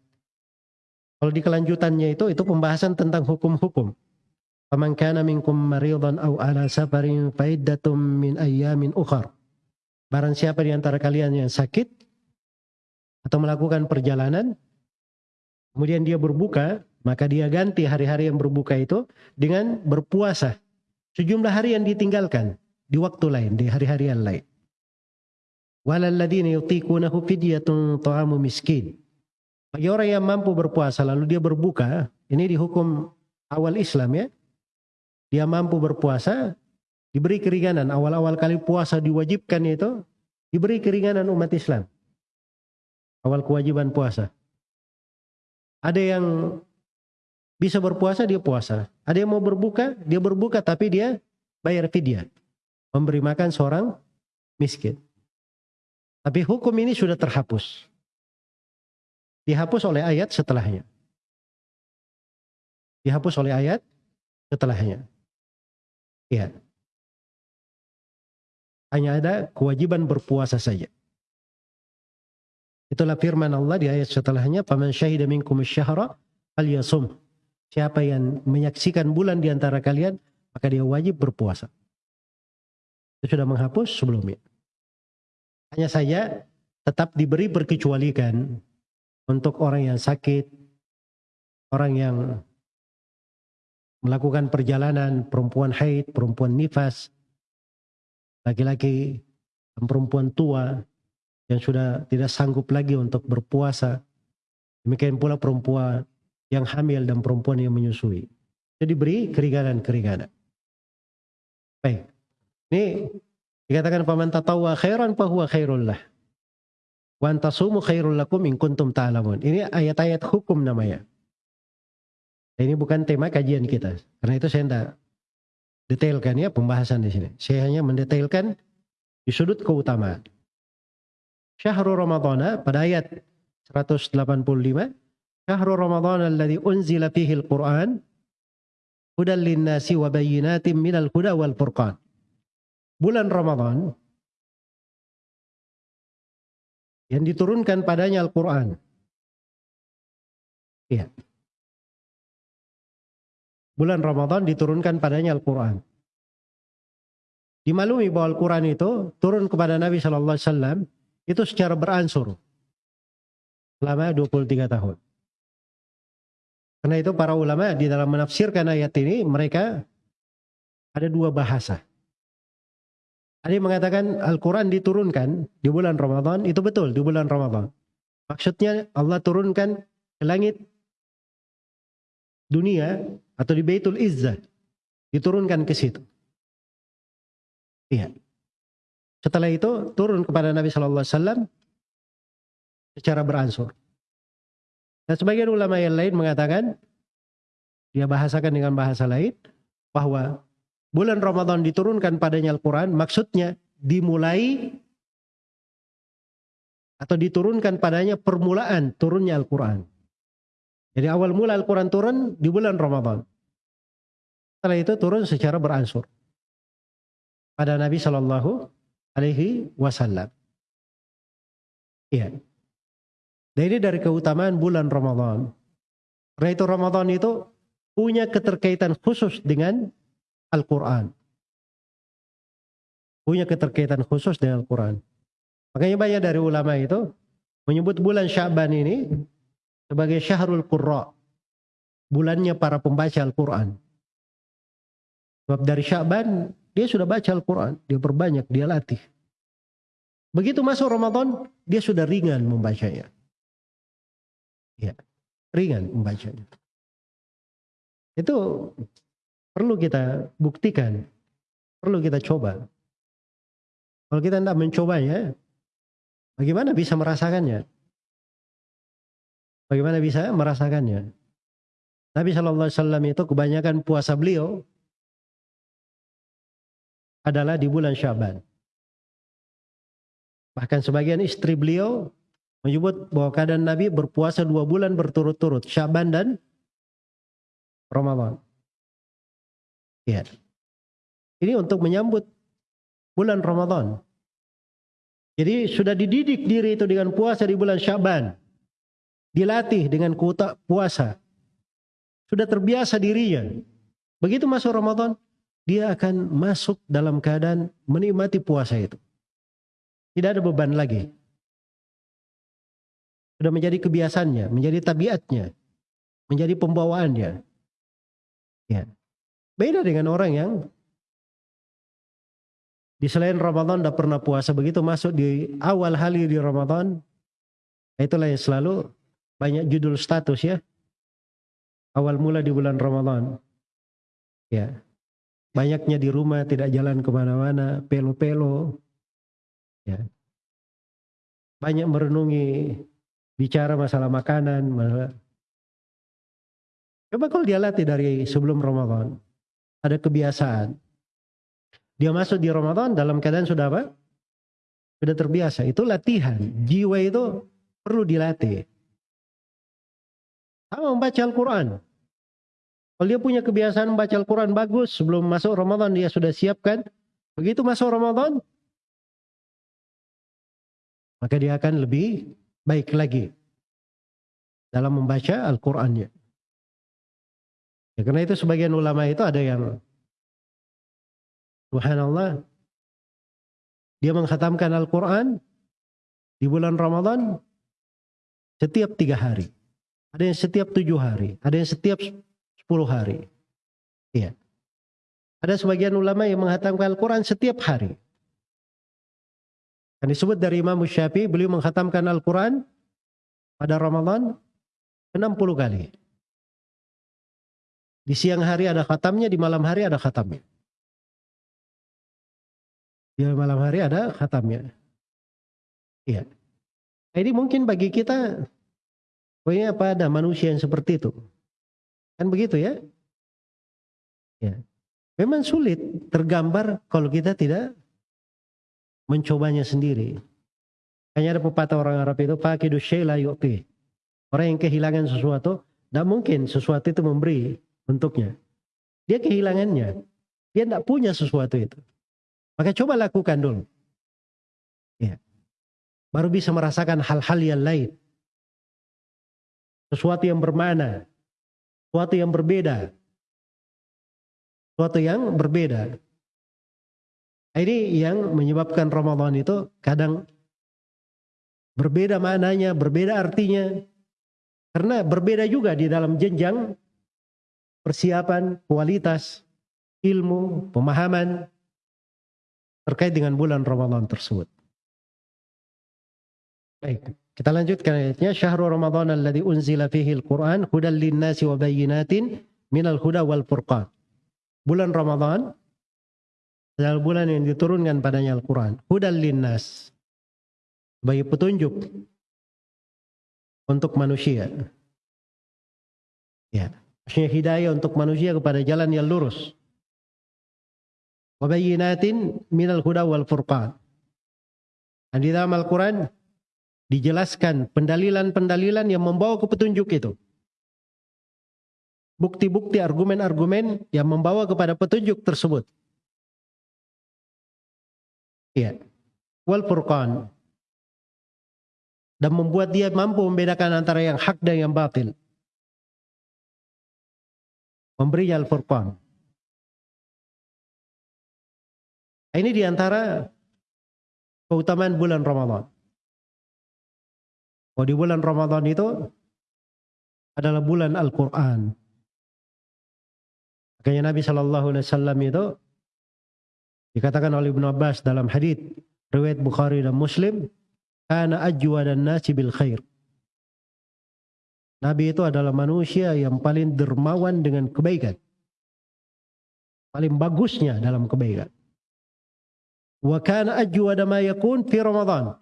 A: Kalau di kelanjutannya itu itu pembahasan tentang hukum-hukum. Faman kana minkum aw ala safarin min ayyamin ukhar. Barang siapa di antara kalian yang sakit atau melakukan perjalanan, kemudian dia berbuka, maka dia ganti hari-hari yang berbuka itu dengan berpuasa. Sejumlah hari yang ditinggalkan di waktu lain, di hari-hari yang lain. Walalladzina yutiqunahu fidyatun ta'amu miskin. Bagi orang yang mampu berpuasa lalu dia berbuka, ini dihukum awal Islam ya. Dia mampu berpuasa, diberi keringanan. Awal-awal kali puasa diwajibkan itu diberi keringanan umat Islam. Awal kewajiban puasa. Ada yang bisa berpuasa dia puasa. Ada yang mau berbuka dia berbuka tapi dia bayar fidyah. Memberi makan seorang miskin. Tapi hukum ini sudah terhapus. Dihapus oleh ayat setelahnya. Dihapus oleh ayat setelahnya. Ya. Hanya ada kewajiban berpuasa saja. Itulah firman Allah di ayat setelahnya, "Faman syahida minkum syahra falyasum." Siapa yang menyaksikan bulan di antara kalian, maka dia wajib berpuasa. Itu sudah menghapus sebelumnya. Hanya saja tetap diberi berkecualikan untuk orang yang sakit, orang yang melakukan perjalanan, perempuan haid, perempuan nifas, laki-laki dan perempuan tua yang sudah tidak sanggup lagi untuk berpuasa. Demikian pula perempuan yang hamil dan perempuan yang menyusui. Jadi beri keringanan-keringanan. Baik. Ini dikatakan paman tatawwa khairan fahuwa khairul lah. Wa antasumu khairul lakum in kuntum ta'lamun. Ini ayat-ayat hukum namanya. Ini bukan tema kajian kita. Karena itu saya tidak detailkan ya pembahasan di sini. Saya hanya mendetailkan di sudut keutamaan. Syahrul Ramadana pada ayat 185. Syahrul Ramadana alladhi unzila fihi al-Quran. Hudan linnasi wa bayinatim minal huda wal furqan. Bulan Ramadan yang diturunkan padanya Al-Quran. Iya bulan Ramadan diturunkan padanya Al-Quran. Dimaklumi bahwa Al-Quran itu turun kepada Nabi Shallallahu Alaihi Wasallam itu secara beransur selama 23 tahun. Karena itu para ulama di dalam menafsirkan ayat ini mereka ada dua bahasa. Ada yang mengatakan Al-Quran diturunkan di bulan Ramadan, itu betul di bulan Ramadan. Maksudnya Allah turunkan ke langit dunia atau di Baitul Izzah diturunkan ke situ. Iya. Setelah itu turun kepada Nabi Shallallahu Alaihi Wasallam secara beransur. Dan sebagian ulama yang lain mengatakan dia bahasakan dengan bahasa lain bahwa bulan Ramadan diturunkan padanya Al-Quran maksudnya dimulai atau diturunkan padanya permulaan turunnya Al-Quran. Jadi awal mula Al-Quran turun di bulan Ramadan. Setelah itu turun secara beransur pada Nabi Shallallahu Alaihi Wasallam. Iya. Dan ini dari keutamaan bulan Ramadan. Karena itu Ramadan itu punya keterkaitan khusus dengan Al-Quran. Punya keterkaitan khusus dengan Al-Quran. Makanya banyak dari ulama itu menyebut bulan Syaban ini sebagai Syahrul Qurra. Bulannya para pembaca Al-Quran. Sebab dari Syaban dia sudah baca Al-Quran. Dia berbanyak, dia latih. Begitu masuk Ramadan, dia sudah ringan membacanya. Ya, ringan membacanya. Itu perlu kita buktikan, perlu kita coba. Kalau kita tidak mencobanya, bagaimana bisa merasakannya? Bagaimana bisa merasakannya? Nabi Shallallahu Alaihi Wasallam itu kebanyakan puasa beliau adalah di bulan Syaban. Bahkan sebagian istri beliau menyebut bahwa keadaan Nabi berpuasa dua bulan berturut-turut, Syaban dan Ramadan. Ya. Ini untuk menyambut bulan Ramadan. Jadi sudah dididik diri itu dengan puasa di bulan Syaban. Dilatih dengan kuota puasa. Sudah terbiasa dirinya. Begitu masuk Ramadan, dia akan masuk dalam keadaan menikmati puasa itu. Tidak ada beban lagi. Sudah menjadi kebiasaannya, menjadi tabiatnya, menjadi pembawaannya. Ya. Beda dengan orang yang di selain Ramadan tidak pernah puasa. Begitu masuk di awal hari di Ramadan itulah yang selalu banyak judul status ya. Awal mula di bulan Ramadan. Ya. Banyaknya di rumah tidak jalan ke mana-mana pelo-pelo. Ya. Banyak merenungi bicara masalah makanan. Masalah... Coba kalau dia latih dari sebelum Ramadan. Ada kebiasaan. Dia masuk di Ramadan dalam keadaan sudah apa? Sudah terbiasa. Itu latihan. Jiwa itu perlu dilatih. Sama membaca Al-Quran. Kalau dia punya kebiasaan membaca Al-Quran bagus, sebelum masuk Ramadan dia sudah siapkan. Begitu masuk Ramadan, maka dia akan lebih baik lagi dalam membaca Al-Qur'annya. Ya, karena itu sebagian ulama itu ada yang Subhanallah dia menghatamkan Al-Quran di bulan Ramadan setiap tiga hari. Ada yang setiap tujuh hari. Ada yang setiap sepuluh hari. Iya. Ada sebagian ulama yang menghatamkan Al-Quran setiap hari. Dan disebut dari Imam Syafi'i, beliau menghatamkan Al-Quran pada Ramadan 60 kali. Di siang hari ada khatamnya, di malam hari ada khatamnya. Di malam hari ada khatamnya. Iya. Nah, ini mungkin bagi kita, pokoknya apa ada manusia yang seperti itu. Kan begitu ya? Ya. Memang sulit tergambar kalau kita tidak mencobanya sendiri. Hanya ada pepatah orang Arab itu fakidu syai'la yu'ti. Orang yang kehilangan sesuatu, tidak mungkin sesuatu itu memberi untuknya. Dia kehilangannya. Dia tidak punya sesuatu itu. Maka coba lakukan dulu. Ya. Baru bisa merasakan hal-hal yang lain. Sesuatu yang bermana. Sesuatu yang berbeda. Sesuatu yang berbeda. Ini yang menyebabkan Ramadan itu kadang berbeda maknanya, berbeda artinya. Karena berbeda juga di dalam jenjang persiapan, kualitas, ilmu, pemahaman terkait dengan bulan Ramadan tersebut. Baik. Kita lanjutkan ayatnya. Syahrul Ramadan alladhi unzila fihi al-Quran hudal linnasi wa bayyinatin minal huda wal furqan. Bulan Ramadan adalah bulan yang diturunkan padanya Al-Quran. Hudal linnas. Bagi petunjuk untuk manusia. Ya. Maksudnya hidayah untuk manusia kepada jalan yang lurus. Wabayinatin minal huda wal furqan. Dan di dalam Al-Quran dijelaskan pendalilan-pendalilan yang membawa ke petunjuk itu. Bukti-bukti argumen-argumen yang membawa kepada petunjuk tersebut. Iya. Wal furqan. Dan membuat dia mampu membedakan antara yang hak dan yang batil. Memberi Al-Furqan. Ini di antara keutamaan bulan Ramadan. Oh di bulan Ramadan itu adalah bulan Al-Quran. Makanya Nabi Shallallahu Alaihi Wasallam itu dikatakan oleh Ibnu Abbas dalam hadis riwayat Bukhari dan Muslim, karena ajwa dan nasi bil khair. Nabi itu adalah manusia yang paling dermawan dengan kebaikan. Paling bagusnya dalam kebaikan. Wa kana ajwada ma yakun fi Ramadan.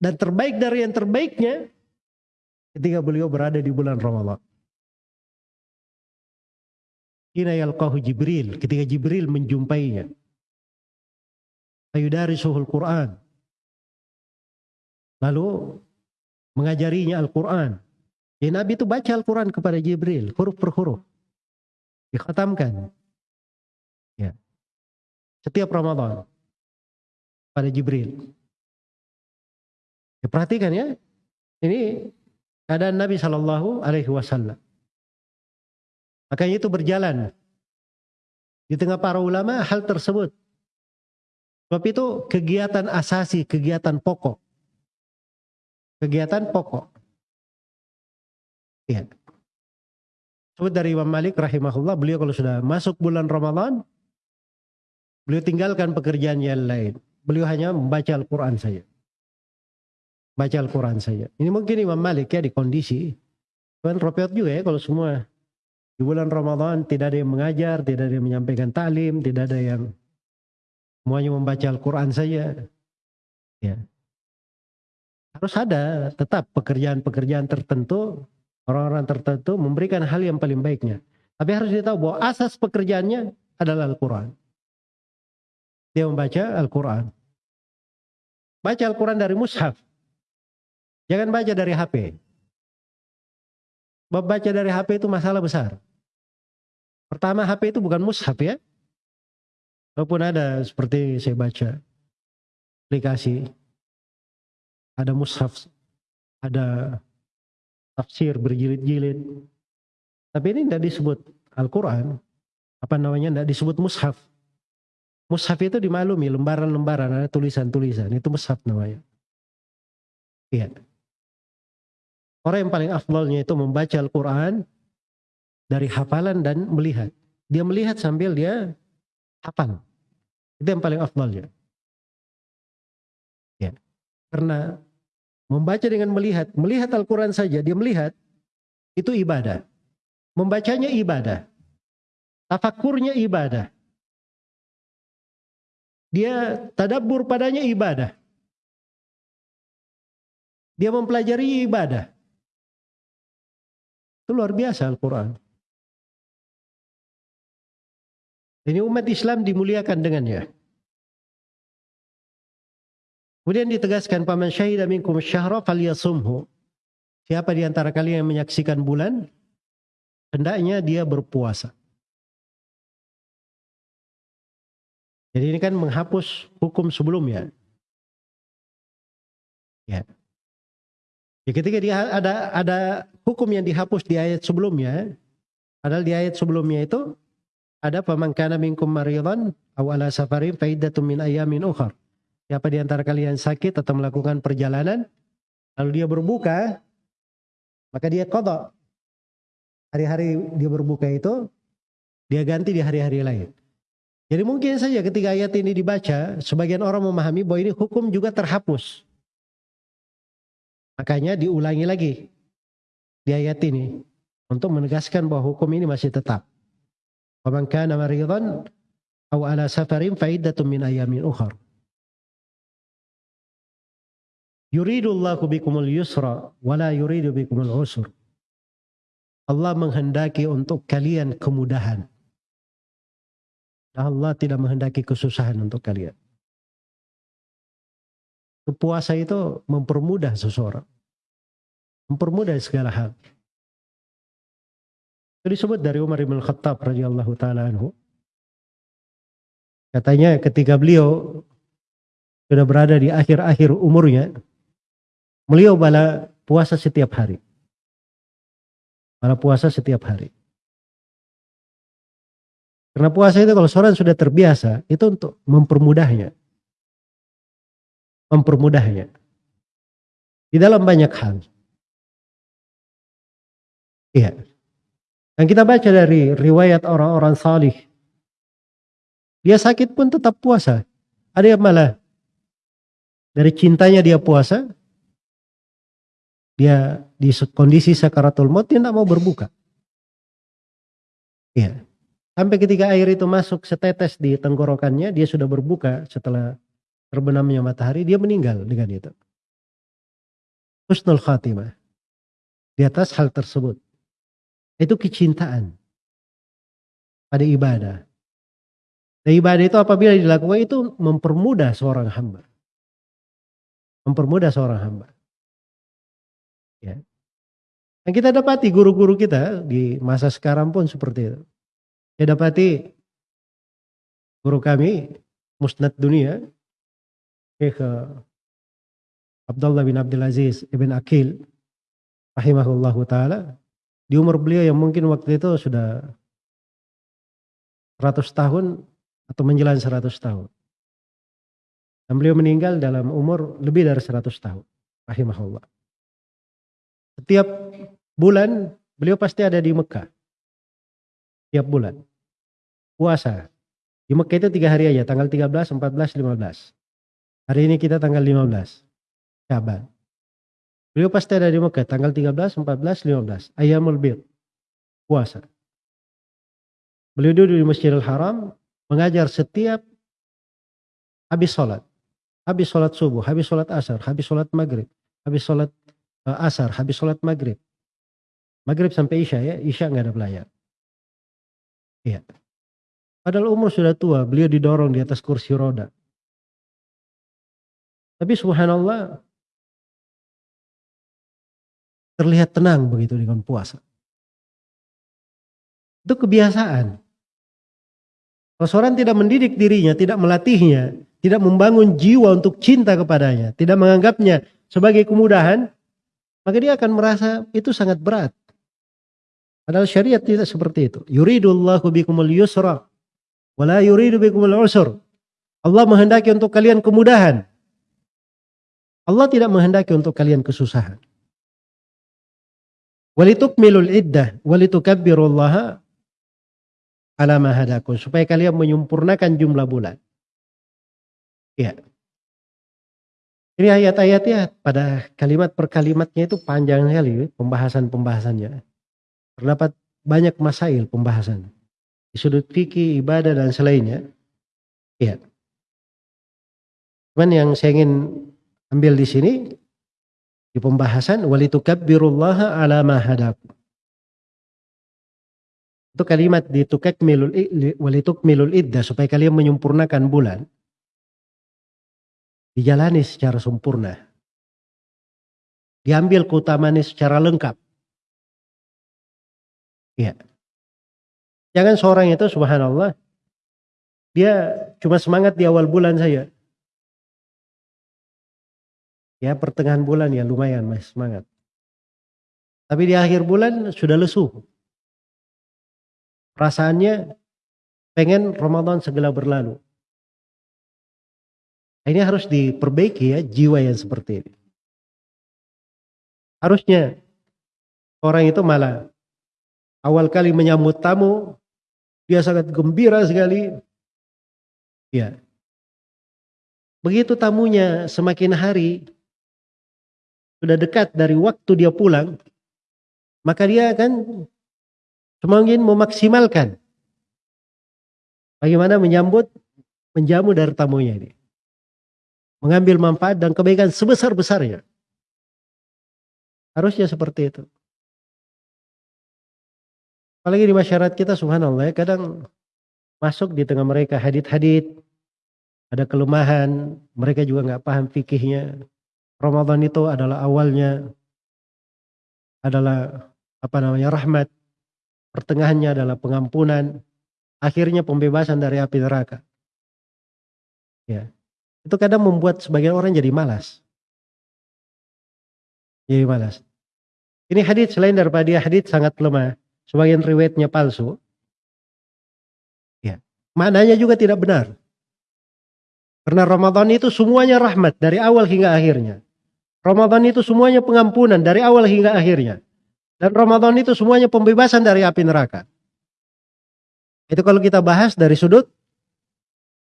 A: Dan terbaik dari yang terbaiknya ketika beliau berada di bulan Ramadan. Hina yalqahu Jibril, ketika Jibril menjumpainya. Ayudarisuhul Quran. Lalu mengajarinya Al-Quran. Jadi Nabi itu baca Al-Quran kepada Jibril, huruf per huruf. Dikhatamkan. Ya. Setiap Ramadan. Pada Jibril. Ya, perhatikan ya. Ini keadaan Nabi Shallallahu Alaihi Wasallam. Makanya itu berjalan. Di tengah para ulama hal tersebut. Sebab itu kegiatan asasi, kegiatan pokok kegiatan pokok. Ya. Sebut dari Imam Malik rahimahullah, beliau kalau sudah masuk bulan Ramadan, beliau tinggalkan pekerjaan yang lain. Beliau hanya membaca Al-Quran saja. Baca Al-Quran saja. Ini mungkin Imam Malik ya di kondisi. Kan ropiot juga ya kalau semua di bulan Ramadan tidak ada yang mengajar, tidak ada yang menyampaikan taklim, tidak ada yang semuanya membaca Al-Quran saja. Ya. Harus ada tetap pekerjaan-pekerjaan tertentu, orang-orang tertentu memberikan hal yang paling baiknya. Tapi harus ditahu bahwa asas pekerjaannya adalah Al-Quran. Dia membaca Al-Quran. Baca Al-Quran dari mushaf. Jangan baca dari HP. Baca dari HP itu masalah besar. Pertama HP itu bukan mushaf ya. Walaupun ada seperti saya baca aplikasi ada mushaf, ada tafsir berjilid-jilid. Tapi ini tidak disebut Al-Quran. Apa namanya? Tidak disebut mushaf. Mushaf itu dimaklumi, lembaran-lembaran, ada tulisan-tulisan. Itu mushaf namanya. Iya. Orang yang paling afdolnya itu membaca Al-Quran dari hafalan dan melihat. Dia melihat sambil dia hafal. Itu yang paling afdolnya. Ya. Karena membaca dengan melihat, melihat Al-Quran saja, dia melihat, itu ibadah. Membacanya ibadah. Tafakurnya ibadah. Dia tadabur padanya ibadah. Dia mempelajari ibadah. Itu luar biasa Al-Quran. Ini umat Islam dimuliakan dengannya. Kemudian ditegaskan paman syahida minkum syahra falyasumhu. Siapa di antara kalian yang menyaksikan bulan hendaknya dia berpuasa. Jadi ini kan menghapus hukum sebelumnya. Ya. Ya ketika dia ada ada hukum yang dihapus di ayat sebelumnya, padahal di ayat sebelumnya itu ada pemangkana minkum maridan aw ala safarin min ayamin ukhar. Siapa di antara kalian sakit atau melakukan perjalanan, lalu dia berbuka, maka dia kodok. Hari-hari dia berbuka itu, dia ganti di hari-hari lain. Jadi mungkin saja ketika ayat ini dibaca, sebagian orang memahami bahwa ini hukum juga terhapus. Makanya diulangi lagi di ayat ini untuk menegaskan bahwa hukum ini masih tetap. Kana maridan aw ala safarin fa iddatun min ayamin Yuridullahu bikumul yusra wa la yuridu bikumul usra. Allah menghendaki untuk kalian kemudahan. Allah tidak menghendaki kesusahan untuk kalian. Puasa itu mempermudah seseorang. Mempermudah segala hal. Itu disebut dari Umar bin Khattab radhiyallahu taala anhu. Katanya ketika beliau sudah berada di akhir-akhir umurnya, beliau bala puasa setiap hari. Bala puasa setiap hari. Karena puasa itu kalau seorang sudah terbiasa, itu untuk mempermudahnya. Mempermudahnya. Di dalam banyak hal. Iya. Dan kita baca dari riwayat orang-orang salih. Dia sakit pun tetap puasa. Ada yang malah dari cintanya dia puasa. Dia di kondisi sakaratul maut dia tidak mau berbuka. Iya. Sampai ketika air itu masuk setetes di tenggorokannya, dia sudah berbuka setelah terbenamnya matahari, dia meninggal dengan itu. Husnul khatimah. Di atas hal tersebut. Itu kecintaan pada ibadah. Dan ibadah itu apabila dilakukan itu mempermudah seorang hamba. Mempermudah seorang hamba. Ya. Dan kita dapati guru-guru kita di masa sekarang pun seperti itu. Saya dapati guru kami musnad dunia Syekh Abdullah bin Abdul Aziz ibn Akil rahimahullahu taala di umur beliau yang mungkin waktu itu sudah 100 tahun atau menjelang 100 tahun. Dan beliau meninggal dalam umur lebih dari 100 tahun. Rahimahullah. Setiap bulan beliau pasti ada di Mekah. Setiap bulan. Puasa. Di Mekah itu tiga hari aja. Tanggal 13, 14, 15. Hari ini kita tanggal 15. Syaban. Beliau pasti ada di Mekah tanggal 13, 14, 15. Ayamul Bir. Puasa. Beliau duduk di Masjidil Haram mengajar setiap habis sholat. Habis sholat subuh, habis sholat asar, habis sholat maghrib, habis sholat asar, habis sholat maghrib. Maghrib sampai Isya ya, Isya nggak ada pelayan. Iya. Padahal umur sudah tua, beliau didorong di atas kursi roda. Tapi subhanallah, terlihat tenang begitu dengan puasa. Itu kebiasaan. Kalau seorang tidak mendidik dirinya, tidak melatihnya, tidak membangun jiwa untuk cinta kepadanya, tidak menganggapnya sebagai kemudahan, maka dia akan merasa itu sangat berat. Padahal syariat tidak seperti itu. Yuridullahu bikumul yusra, wala yuridu bikumul usur. Allah menghendaki untuk kalian kemudahan. Allah tidak menghendaki untuk kalian kesusahan. Walitukmilul iddah walitukabbirullaha ala ma hadakum supaya kalian menyempurnakan jumlah bulan. Ya. Ini ayat-ayatnya pada kalimat per kalimatnya itu panjang sekali pembahasan-pembahasannya. Terdapat banyak masail pembahasan. Di sudut fikih, ibadah dan selainnya. Ya. Cuman yang saya ingin ambil di sini di pembahasan walitukabbirullaha ala ma hadakum. Itu kalimat ditukakmilul walitukmilul iddah supaya kalian menyempurnakan bulan. Dijalani secara sempurna. Diambil keutamaannya secara lengkap. Ya. Jangan seorang itu subhanallah dia cuma semangat di awal bulan saja. Ya pertengahan bulan ya lumayan masih semangat. Tapi di akhir bulan sudah lesu. Perasaannya pengen Ramadan segera berlalu. Nah, ini harus diperbaiki ya jiwa yang seperti ini. Harusnya orang itu malah awal kali menyambut tamu dia sangat gembira sekali. Ya. Begitu tamunya semakin hari sudah dekat dari waktu dia pulang, maka dia akan semakin memaksimalkan bagaimana menyambut, menjamu dari tamunya ini. Mengambil manfaat dan kebaikan sebesar-besarnya. Harusnya seperti itu. Apalagi di masyarakat kita subhanallah ya, kadang masuk di tengah mereka hadit-hadit, ada kelemahan, mereka juga nggak paham fikihnya. Ramadan itu adalah awalnya adalah apa namanya rahmat, pertengahannya adalah pengampunan, akhirnya pembebasan dari api neraka. Ya. Itu kadang membuat sebagian orang jadi malas. Jadi malas. Ini hadits selain daripada dia sangat lemah, sebagian riwayatnya palsu. Ya. Maknanya juga tidak benar. Karena Ramadan itu semuanya rahmat dari awal hingga akhirnya. Ramadan itu semuanya pengampunan dari awal hingga akhirnya. Dan Ramadan itu semuanya pembebasan dari api neraka. Itu kalau kita bahas dari sudut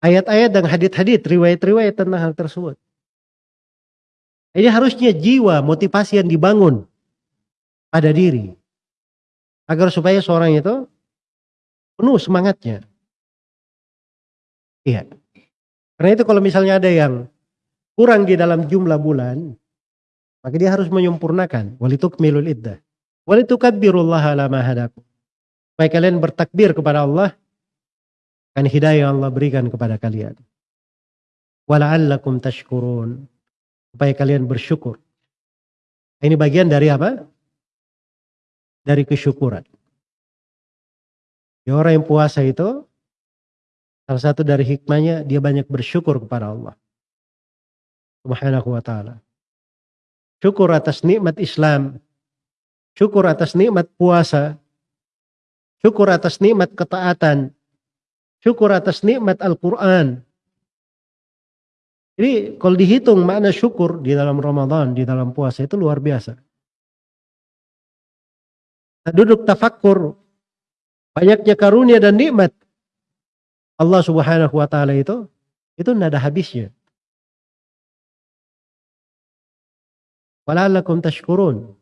A: ayat-ayat dan hadit-hadit, riwayat-riwayat tentang hal tersebut. Ini harusnya jiwa motivasi yang dibangun pada diri. Agar supaya seorang itu penuh semangatnya. Iya. Karena itu kalau misalnya ada yang kurang di dalam jumlah bulan, maka dia harus menyempurnakan. Walitukmilul iddah. Walitukabbirullaha ala mahadakum. Supaya kalian bertakbir kepada Allah kan hidayah Allah berikan kepada kalian. Wala'allakum tashkurun. Supaya kalian bersyukur. Ini bagian dari apa? Dari kesyukuran. Ya orang yang puasa itu Salah satu dari hikmahnya dia banyak bersyukur kepada Allah. Subhanahu wa ta'ala. Syukur atas nikmat Islam. Syukur atas nikmat puasa. Syukur atas nikmat ketaatan. Syukur atas nikmat Al-Quran. Jadi kalau dihitung makna syukur di dalam Ramadan, di dalam puasa itu luar biasa. Nah, duduk tafakkur. Banyaknya karunia dan nikmat Allah Subhanahu wa taala itu itu tidak ada habisnya. Wala'allakum tashkurun.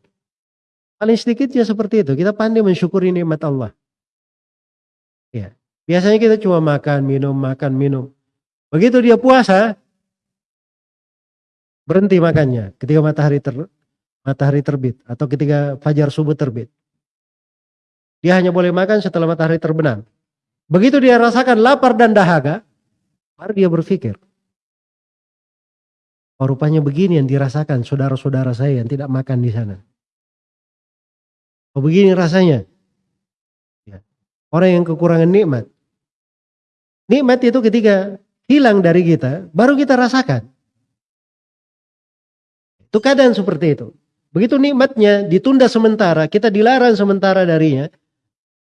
A: Paling sedikitnya seperti itu. Kita pandai mensyukuri nikmat Allah. Ya. Biasanya kita cuma makan, minum, makan, minum. Begitu dia puasa, berhenti makannya ketika matahari ter, matahari terbit atau ketika fajar subuh terbit. Dia hanya boleh makan setelah matahari terbenam. Begitu dia rasakan lapar dan dahaga, baru dia berpikir. Oh, rupanya begini yang dirasakan saudara-saudara saya yang tidak makan di sana. Oh begini rasanya. Ya. Orang yang kekurangan nikmat. Nikmat itu ketika hilang dari kita, baru kita rasakan. Itu keadaan seperti itu. Begitu nikmatnya ditunda sementara, kita dilarang sementara darinya,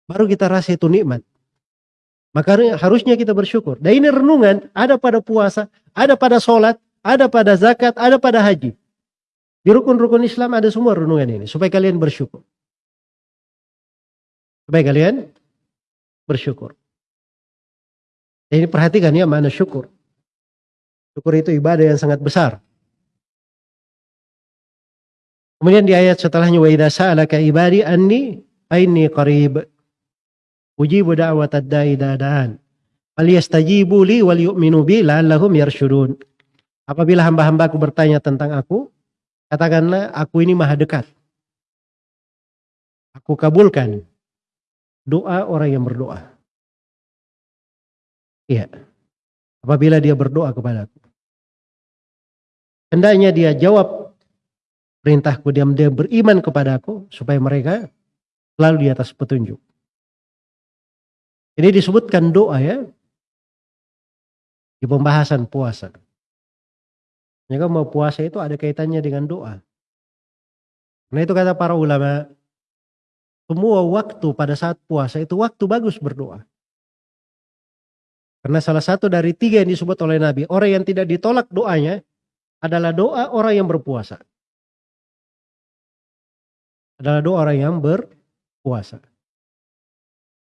A: baru kita rasa itu nikmat. Maka harusnya kita bersyukur. Dan ini renungan ada pada puasa, ada pada sholat, ada pada zakat, ada pada haji. Di rukun-rukun Islam ada semua renungan ini. Supaya kalian bersyukur. Supaya kalian bersyukur. Ini perhatikan ya mana syukur. Syukur itu ibadah yang sangat besar. Kemudian di ayat setelahnya wa idza sa'alaka ibadi anni aini qarib Ujibu da'wat ad-da'i dadaan. Falyastajibu li wal yu'minu bi la'allahum yarsyudun. Apabila hamba-hambaku bertanya tentang aku, katakanlah aku ini maha dekat. Aku kabulkan doa orang yang berdoa. Iya. Apabila dia berdoa kepadaku. Hendaknya dia jawab perintahku, dia, dia beriman kepadaku supaya mereka selalu di atas petunjuk. Ini disebutkan doa ya. Di pembahasan puasa. Jika mau puasa itu ada kaitannya dengan doa. Nah itu kata para ulama, semua waktu pada saat puasa itu waktu bagus berdoa. Karena salah satu dari tiga yang disebut oleh Nabi, orang yang tidak ditolak doanya adalah doa orang yang berpuasa. Adalah doa orang yang berpuasa.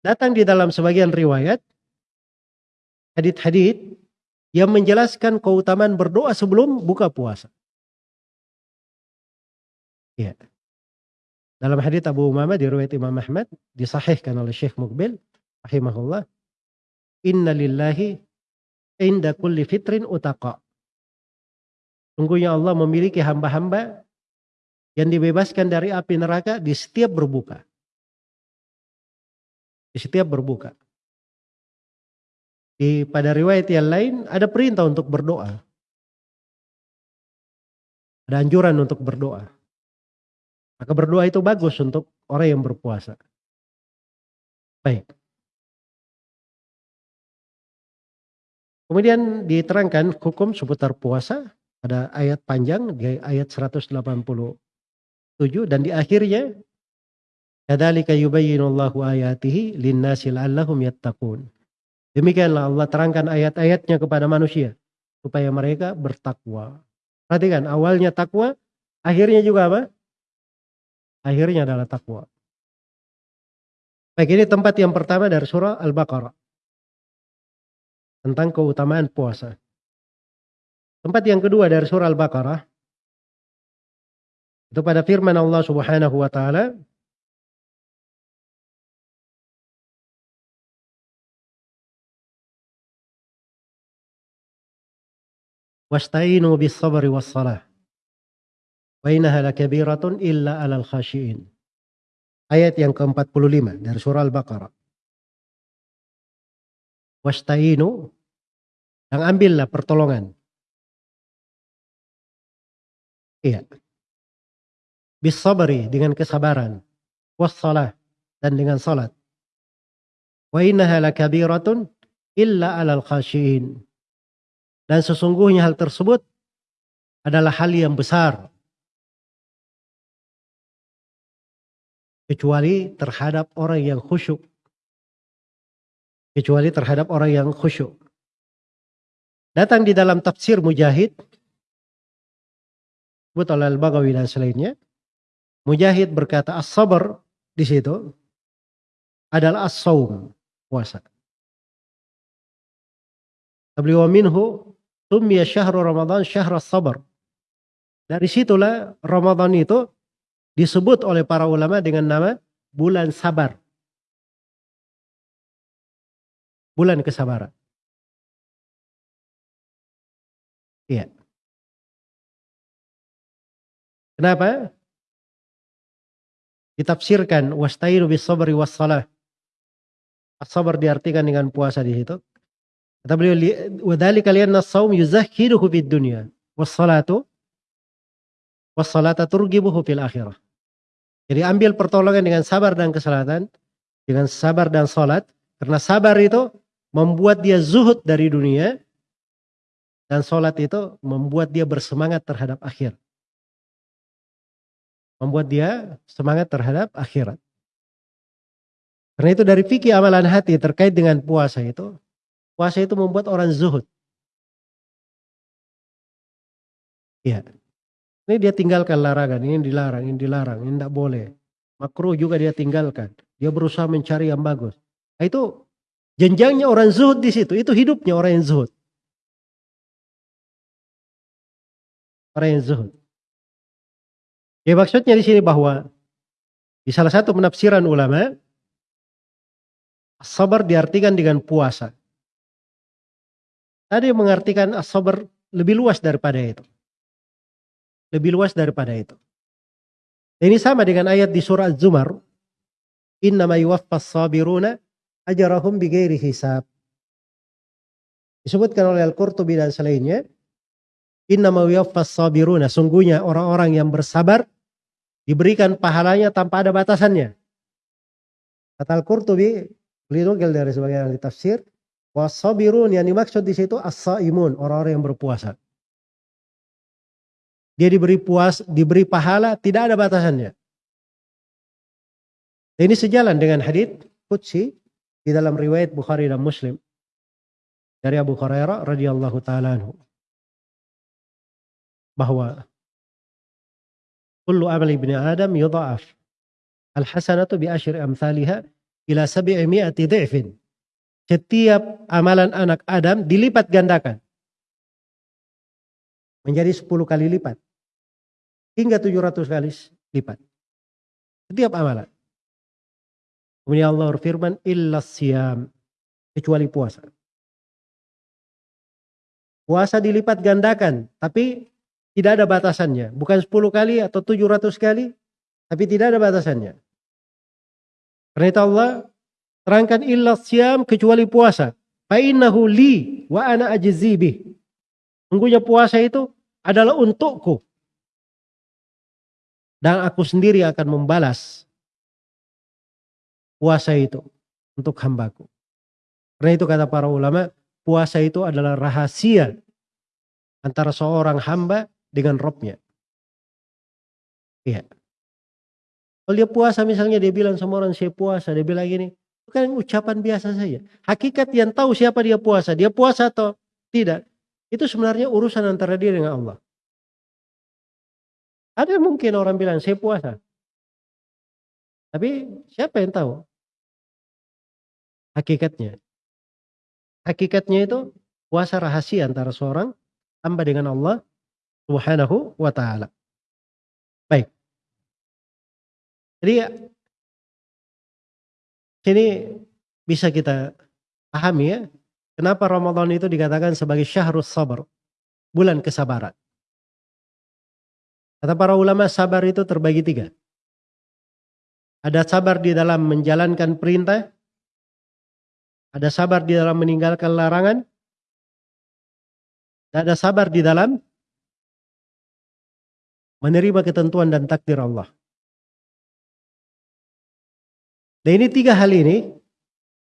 A: Datang di dalam sebagian riwayat hadit-hadit yang menjelaskan keutamaan berdoa sebelum buka puasa. Iya. Dalam hadits Abu Umamah riwayat Imam Ahmad disahihkan oleh Syekh Mukbil rahimahullah, "Inna lillahi inda kulli fitrin utaqa." Sungguhnya Allah memiliki hamba-hamba yang dibebaskan dari api neraka di setiap berbuka. Di setiap berbuka. Di pada riwayat yang lain ada perintah untuk berdoa. Ada anjuran untuk berdoa. Maka berdoa itu bagus untuk orang yang berpuasa. Baik. Kemudian diterangkan hukum seputar puasa ada ayat panjang di ayat 187 dan di akhirnya kadzalika yubayyinullahu ayatihi linnasi la'allahum yattaqun. Demikianlah Allah terangkan ayat-ayatnya kepada manusia supaya mereka bertakwa. Perhatikan awalnya takwa, akhirnya juga apa? Akhirnya adalah takwa. Baik ini tempat yang pertama dari surah Al-Baqarah. Tentang keutamaan puasa. Tempat yang kedua dari surah Al-Baqarah. Itu pada firman Allah subhanahu wa ta'ala. Wasta'inu bis sabri was salah. Wa lakabiratun illa alal khashiin. Ayat yang ke-45 dari surah Al-Baqarah. Wasta'inu dan ambillah pertolongan. Iya. Bis sabri dengan kesabaran. Was salah dan dengan salat. Wa innaha lakabiratun illa alal khashiin dan sesungguhnya hal tersebut adalah hal yang besar. Kecuali terhadap orang yang khusyuk. Kecuali terhadap orang yang khusyuk. Datang di dalam tafsir Mujahid. Sebut oleh Al-Bagawi dan selainnya. Mujahid berkata as-sabar di situ adalah as-saum, puasa. Beliau minhu Tumya syahrul Ramadan syahr sabar. Dari situlah Ramadan itu disebut oleh para ulama dengan nama bulan sabar. Bulan kesabaran. Iya. Kenapa? Ditafsirkan wastainu bis sabri was salah. As-sabar diartikan dengan puasa di situ. Kata beliau, wadali kalian nasaum yuzahiduhu fid dunya. Wassalatu wassalata turgibuhu fil akhirah. Jadi ambil pertolongan dengan sabar dan keselatan. Dengan sabar dan salat. Karena sabar itu membuat dia zuhud dari dunia. Dan salat itu membuat dia bersemangat terhadap akhir. Membuat dia semangat terhadap akhirat. Karena itu dari fikih amalan hati terkait dengan puasa itu Puasa itu membuat orang zuhud. Iya. Ini dia tinggalkan larangan, ini dilarang, ini dilarang, ini tidak boleh. Makruh juga dia tinggalkan. Dia berusaha mencari yang bagus. Nah, itu jenjangnya orang zuhud di situ. Itu hidupnya orang yang zuhud. Orang yang zuhud. Ya maksudnya di sini bahwa di salah satu penafsiran ulama, sabar diartikan dengan puasa. Yang mengartikan as-sabar lebih luas daripada itu. Lebih luas daripada itu. Ini sama dengan ayat di surah Az-Zumar. Innama yuwaffas sabiruna ajarahum bighairi hisab. Disebutkan oleh Al-Qurtubi dan selainnya. Innama yuwaffas sabiruna. Sungguhnya orang-orang yang bersabar diberikan pahalanya tanpa ada batasannya. Kata Al-Qurtubi, beliau dari sebagian ahli tafsir, Wasabirun yang dimaksud di situ as-saimun, orang-orang yang berpuasa. Dia diberi puas, diberi pahala, tidak ada batasannya. Ini sejalan dengan hadits Qudsi di dalam riwayat Bukhari dan Muslim dari Abu Hurairah radhiyallahu taala anhu bahwa kullu amali ibni Adam yudha'af al hasanatu bi asyri amsalha ila sab'imi'ati dhi'fin setiap amalan anak Adam dilipat gandakan. Menjadi 10 kali lipat. Hingga 700 kali lipat. Setiap amalan. Kemudian Allah berfirman, illa siyam. Kecuali puasa. Puasa dilipat gandakan, tapi tidak ada batasannya. Bukan 10 kali atau 700 kali, tapi tidak ada batasannya. Karena Allah terangkan illa siyam kecuali puasa. Fa'innahu li wa ana ajzibih. Sungguhnya puasa itu adalah untukku. Dan aku sendiri akan membalas puasa itu untuk hambaku. Karena itu kata para ulama, puasa itu adalah rahasia antara seorang hamba dengan robnya. Iya. Kalau dia puasa misalnya dia bilang sama orang saya puasa, dia bilang gini, itu kan ucapan biasa saja. Hakikat yang tahu siapa dia puasa, dia puasa atau tidak, itu sebenarnya urusan antara dia dengan Allah. Ada mungkin orang bilang saya puasa. Tapi siapa yang tahu? Hakikatnya. Hakikatnya itu puasa rahasia antara seorang hamba dengan Allah Subhanahu wa taala. Baik. Jadi sini bisa kita pahami ya, kenapa Ramadan itu dikatakan sebagai syahrus sabar, bulan kesabaran. Kata para ulama sabar itu terbagi tiga. Ada sabar di dalam menjalankan perintah, ada sabar di dalam meninggalkan larangan, dan ada sabar di dalam menerima ketentuan dan takdir Allah. Dan ini tiga hal ini,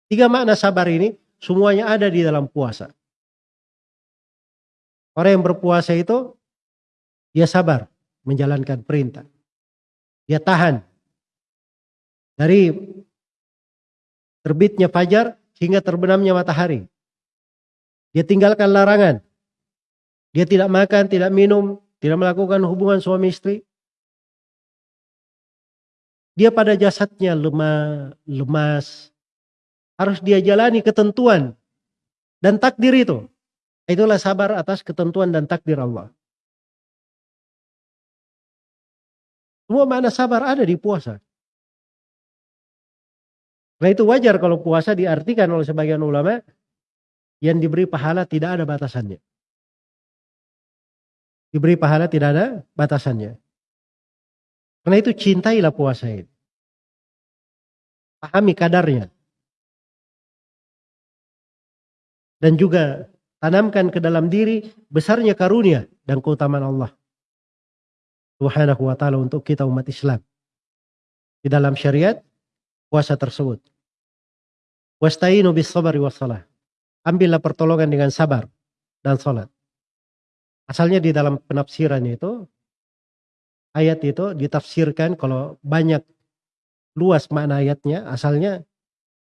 A: tiga makna sabar ini, semuanya ada di dalam puasa. Orang yang berpuasa itu, dia sabar menjalankan perintah. Dia tahan dari terbitnya fajar hingga terbenamnya matahari. Dia tinggalkan larangan. Dia tidak makan, tidak minum, tidak melakukan hubungan suami istri. Dia pada jasadnya lemah, lemas. Harus dia jalani ketentuan dan takdir itu. Itulah sabar atas ketentuan dan takdir Allah. Semua makna sabar ada di puasa. Nah itu wajar kalau puasa diartikan oleh sebagian ulama yang diberi pahala tidak ada batasannya. Diberi pahala tidak ada batasannya. Karena itu cintailah puasa ini. Pahami kadarnya. Dan juga tanamkan ke dalam diri besarnya karunia dan keutamaan Allah. Subhanahu wa ta'ala untuk kita umat Islam. Di dalam syariat puasa tersebut. Wasta'inu bis sabari wassalah. Ambillah pertolongan dengan sabar dan salat. Asalnya di dalam penafsiran itu ayat itu ditafsirkan kalau banyak luas makna ayatnya asalnya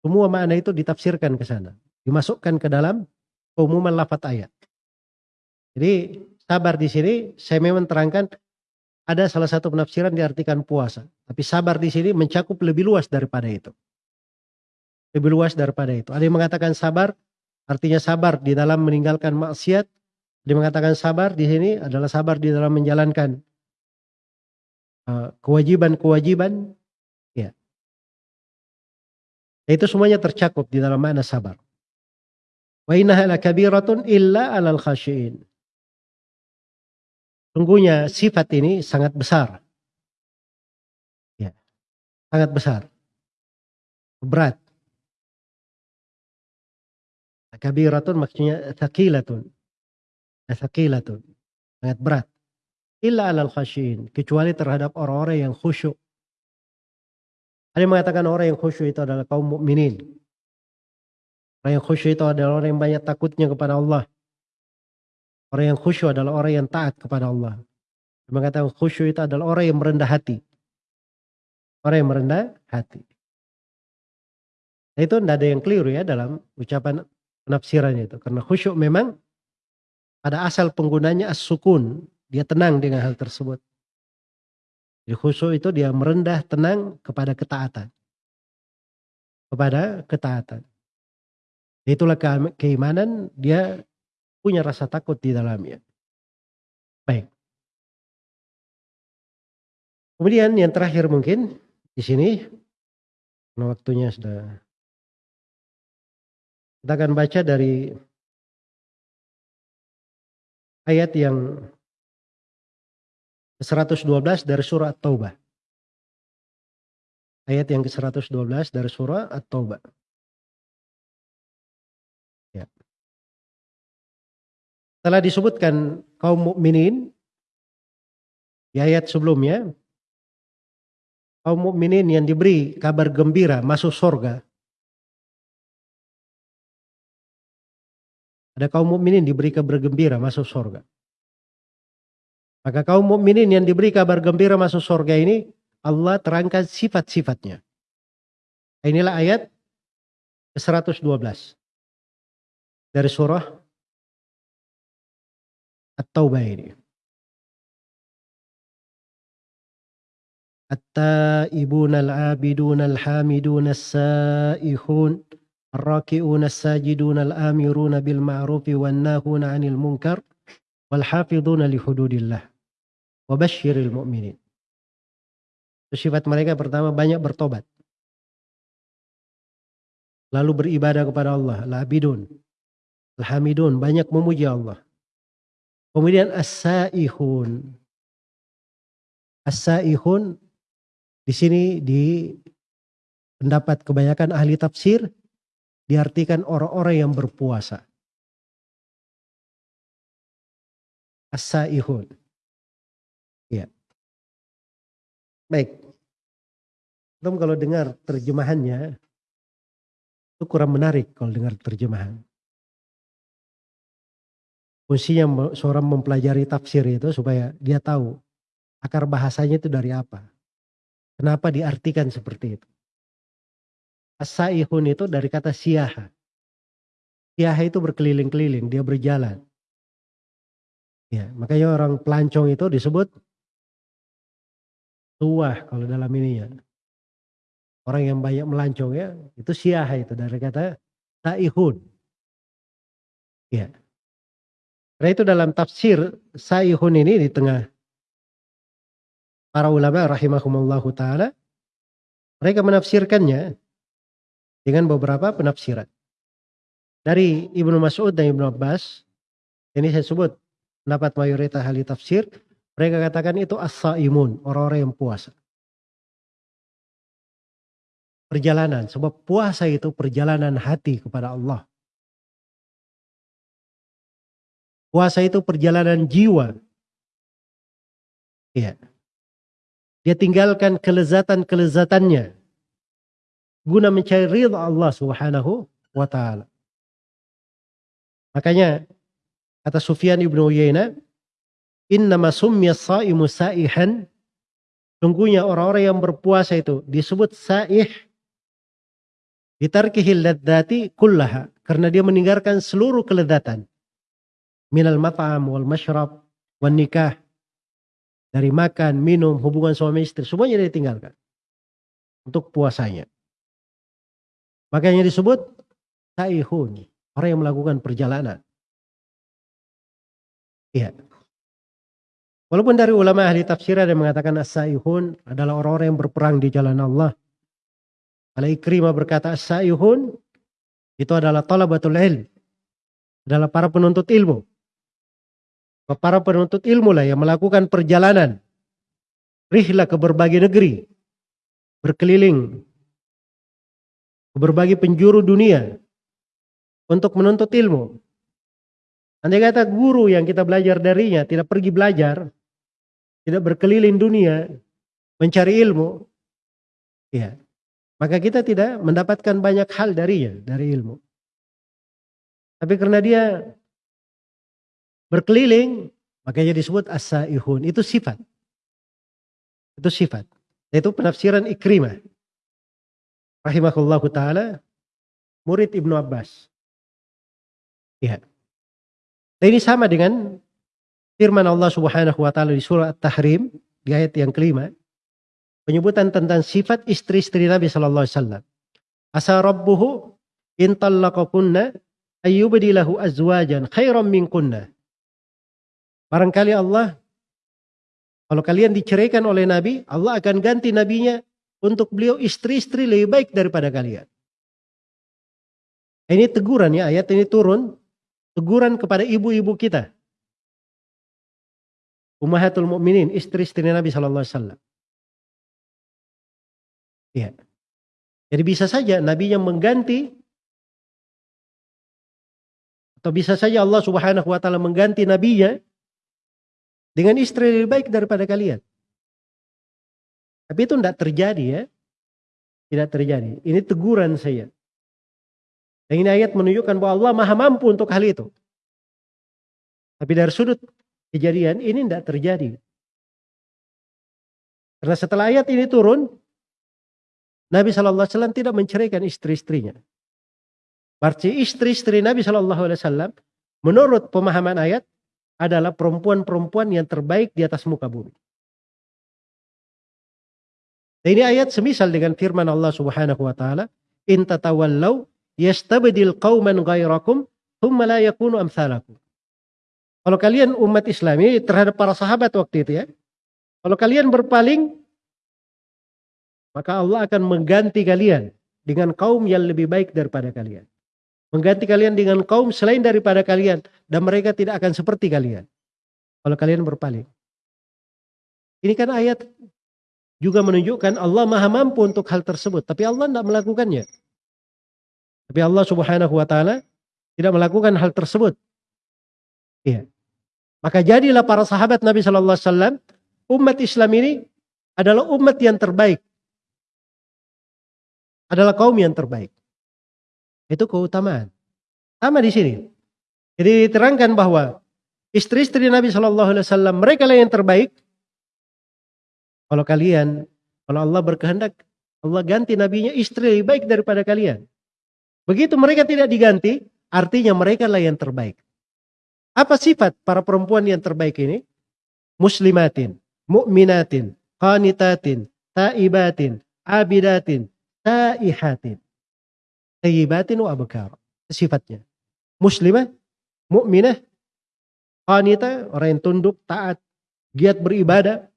A: semua makna itu ditafsirkan ke sana dimasukkan ke dalam keumuman lafat ayat jadi sabar di sini saya memang terangkan ada salah satu penafsiran diartikan puasa tapi sabar di sini mencakup lebih luas daripada itu lebih luas daripada itu ada yang mengatakan sabar artinya sabar di dalam meninggalkan maksiat dia mengatakan sabar di sini adalah sabar di dalam menjalankan Eh, kewajiban-kewajiban ya. Itu semuanya tercakup di dalam makna sabar. Wa innaha lakabiratun illa 'alal khashiin. Sungguhnya sifat ini sangat besar. Ya. Sangat besar. Berat. Kabiratun maksudnya thaqilatun. Thaqilatun. Sangat berat. Illa alal khasyin. Kecuali terhadap orang-orang yang khusyuk. Ada yang mengatakan orang yang khusyuk itu adalah kaum mukminin. Orang yang khusyuk itu adalah orang yang banyak takutnya kepada Allah. Orang yang khusyuk adalah orang yang taat kepada Allah. Mengatakan khusyuk itu adalah orang yang merendah hati. Orang yang merendah hati. Nah, itu tidak ada yang keliru ya dalam ucapan penafsirannya itu. Karena khusyuk memang pada asal penggunanya as-sukun. Dia tenang dengan hal tersebut. Jadi khusyuk itu dia merendah tenang kepada ketaatan. Kepada ketaatan. Itulah keimanan dia punya rasa takut di dalamnya. Baik. Kemudian yang terakhir mungkin di sini waktunya sudah kita akan baca dari ayat yang 112 dari surah At-Taubah. Ayat yang ke-112 dari surah At-Taubah. Telah disebutkan kaum mukminin di ayat sebelumnya kaum mukminin yang diberi kabar gembira masuk surga Ada kaum mukminin diberi kabar gembira masuk surga. Maka kaum mukminin yang diberi kabar gembira masuk surga ini Allah terangkan sifat-sifatnya. Inilah ayat ke-112 dari surah At-Taubah ini. At-taibun al-abidun al-hamidun as-saihun الراكعون الساجدون الآمرون بالمعروف والناهون عن المنكر والحافظون لحدود الله وبشر المؤمنين Sifat mereka pertama banyak bertobat. Lalu beribadah kepada Allah. Al-abidun. Al-hamidun. Banyak memuji Allah. Kemudian as-saihun. As-saihun di sini di pendapat kebanyakan ahli tafsir diartikan orang-orang yang berpuasa. As-saihun. Ya. Baik. Tom kalau dengar terjemahannya itu kurang menarik kalau dengar terjemahan. Fungsinya seorang mempelajari tafsir itu supaya dia tahu akar bahasanya itu dari apa. Kenapa diartikan seperti itu. As-saihun itu dari kata siaha. Siaha itu berkeliling-keliling, dia berjalan. Ya, makanya orang pelancong itu disebut tuah kalau dalam ini ya. Orang yang banyak melancong ya, itu siaha itu dari kata saihun. Ya. Karena itu dalam tafsir saihun ini di tengah para ulama rahimahumullahu taala mereka menafsirkannya dengan beberapa penafsiran. Dari Ibnu Mas'ud dan Ibnu Abbas, ini saya sebut pendapat mayoritas ahli tafsir, mereka katakan itu as-saimun, orang-orang yang puasa. Perjalanan, sebab puasa itu perjalanan hati kepada Allah. Puasa itu perjalanan jiwa. Iya. Dia tinggalkan kelezatan-kelezatannya guna mencari ridha Allah Subhanahu wa taala. Makanya kata Sufyan ibnu Uyainah, "Innama summiya saimu saihan" Sungguhnya orang-orang yang berpuasa itu disebut saih ditarkihil ladzati kullaha karena dia meninggalkan seluruh kelezatan minal mat'am wal masyrab wan nikah dari makan, minum, hubungan suami istri semuanya dia tinggalkan untuk puasanya. Makanya disebut saihun, orang yang melakukan perjalanan. Iya. Walaupun dari ulama ahli tafsir ada yang mengatakan as-saihun adalah orang-orang yang berperang di jalan Allah. Kalau Ikrimah berkata as-saihun itu adalah talabatul ilm. Adalah para penuntut ilmu. Para penuntut ilmu lah yang melakukan perjalanan. Rihlah ke berbagai negeri. Berkeliling ke berbagai penjuru dunia untuk menuntut ilmu. Andai kata guru yang kita belajar darinya tidak pergi belajar, tidak berkeliling dunia mencari ilmu, ya, maka kita tidak mendapatkan banyak hal darinya, dari ilmu. Tapi karena dia berkeliling, makanya disebut as-saihun. Itu sifat. Itu sifat. Itu penafsiran ikrimah rahimahullahu taala murid Ibnu Abbas. Ya. Nah, ini sama dengan firman Allah Subhanahu wa taala di surah At-Tahrim di ayat yang kelima penyebutan tentang sifat istri-istri Nabi sallallahu alaihi wasallam. Asa rabbuhu in talaqakunna ayyubdilahu azwajan khairan minkunna. Barangkali Allah Kalau kalian diceraikan oleh Nabi, Allah akan ganti nabinya untuk beliau istri-istri lebih baik daripada kalian. Ini teguran ya, ayat ini turun. Teguran kepada ibu-ibu kita. Ummahatul Mukminin, istri-istri Nabi Shallallahu. Ya. Jadi bisa saja Nabi yang mengganti atau bisa saja Allah Subhanahu wa taala mengganti nabinya dengan istri lebih baik daripada kalian. Tapi itu tidak terjadi ya. Tidak terjadi. Ini teguran saya. Dan ini ayat menunjukkan bahwa Allah maha mampu untuk hal itu. Tapi dari sudut kejadian ini tidak terjadi. Karena setelah ayat ini turun, Nabi Wasallam tidak menceraikan istri-istrinya. Berarti istri-istri Nabi Wasallam menurut pemahaman ayat adalah perempuan-perempuan yang terbaik di atas muka bumi. Dan ini ayat semisal dengan firman Allah Subhanahu wa taala, "In tatawallaw yastabdil qauman ghairakum thumma la yakunu amsalakum." Kalau kalian umat Islam ini terhadap para sahabat waktu itu ya. Kalau kalian berpaling maka Allah akan mengganti kalian dengan kaum yang lebih baik daripada kalian mengganti kalian dengan kaum selain daripada kalian dan mereka tidak akan seperti kalian kalau kalian berpaling. Ini kan ayat juga menunjukkan Allah maha mampu untuk hal tersebut. Tapi Allah tidak melakukannya. Tapi Allah subhanahu wa ta'ala tidak melakukan hal tersebut. Iya. Maka jadilah para sahabat Nabi Wasallam umat Islam ini adalah umat yang terbaik. Adalah kaum yang terbaik. Itu keutamaan. Sama di sini. Jadi diterangkan bahwa istri-istri Nabi Shallallahu Alaihi Wasallam mereka lah yang terbaik. Kalau kalian, kalau Allah berkehendak, Allah ganti nabinya istri lebih baik daripada kalian. Begitu mereka tidak diganti, artinya mereka lah yang terbaik. Apa sifat para perempuan yang terbaik ini? Muslimatin, mu'minatin, qanitatin, taibatin, abidatin, taihatin. Tayyibatin wa abkar. Sifatnya. Muslimah, mukminah, qanita, orang yang tunduk, taat, giat beribadah,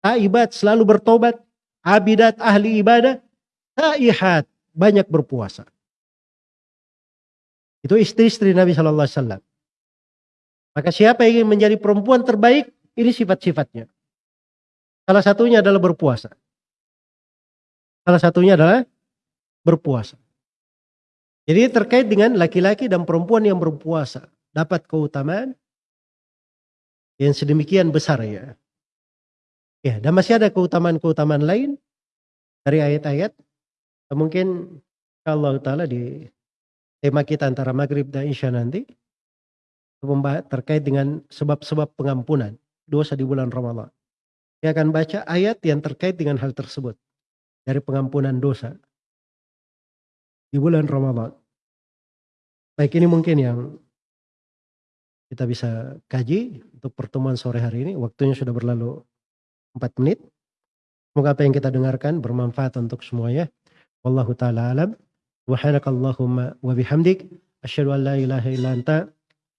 A: taibat, selalu bertobat, abidat, ahli ibadah, taihat, banyak berpuasa. Itu istri-istri Nabi Shallallahu Alaihi Wasallam. Maka siapa yang ingin menjadi perempuan terbaik, ini sifat-sifatnya. Salah satunya adalah berpuasa. Salah satunya adalah berpuasa. Jadi terkait dengan laki-laki dan perempuan yang berpuasa dapat keutamaan yang sedemikian besar ya. Ya, dan masih ada keutamaan-keutamaan lain dari ayat-ayat. Mungkin Allah Ta'ala di tema kita antara maghrib dan isya nanti terkait dengan sebab-sebab pengampunan dosa di bulan Ramadan. Saya akan baca ayat yang terkait dengan hal tersebut dari pengampunan dosa di bulan Ramadan. Baik ini mungkin yang kita bisa kaji untuk pertemuan sore hari ini. Waktunya sudah berlalu 4 menit. Semoga apa yang kita dengarkan bermanfaat untuk semuanya. Wallahu taala alam. Subhanakallahumma wa bihamdik asyhadu an la ilaha illa anta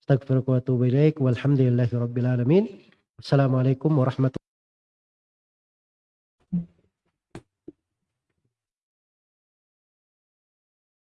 A: astaghfiruka wa walhamdulillahi rabbil alamin. Assalamualaikum warahmatullahi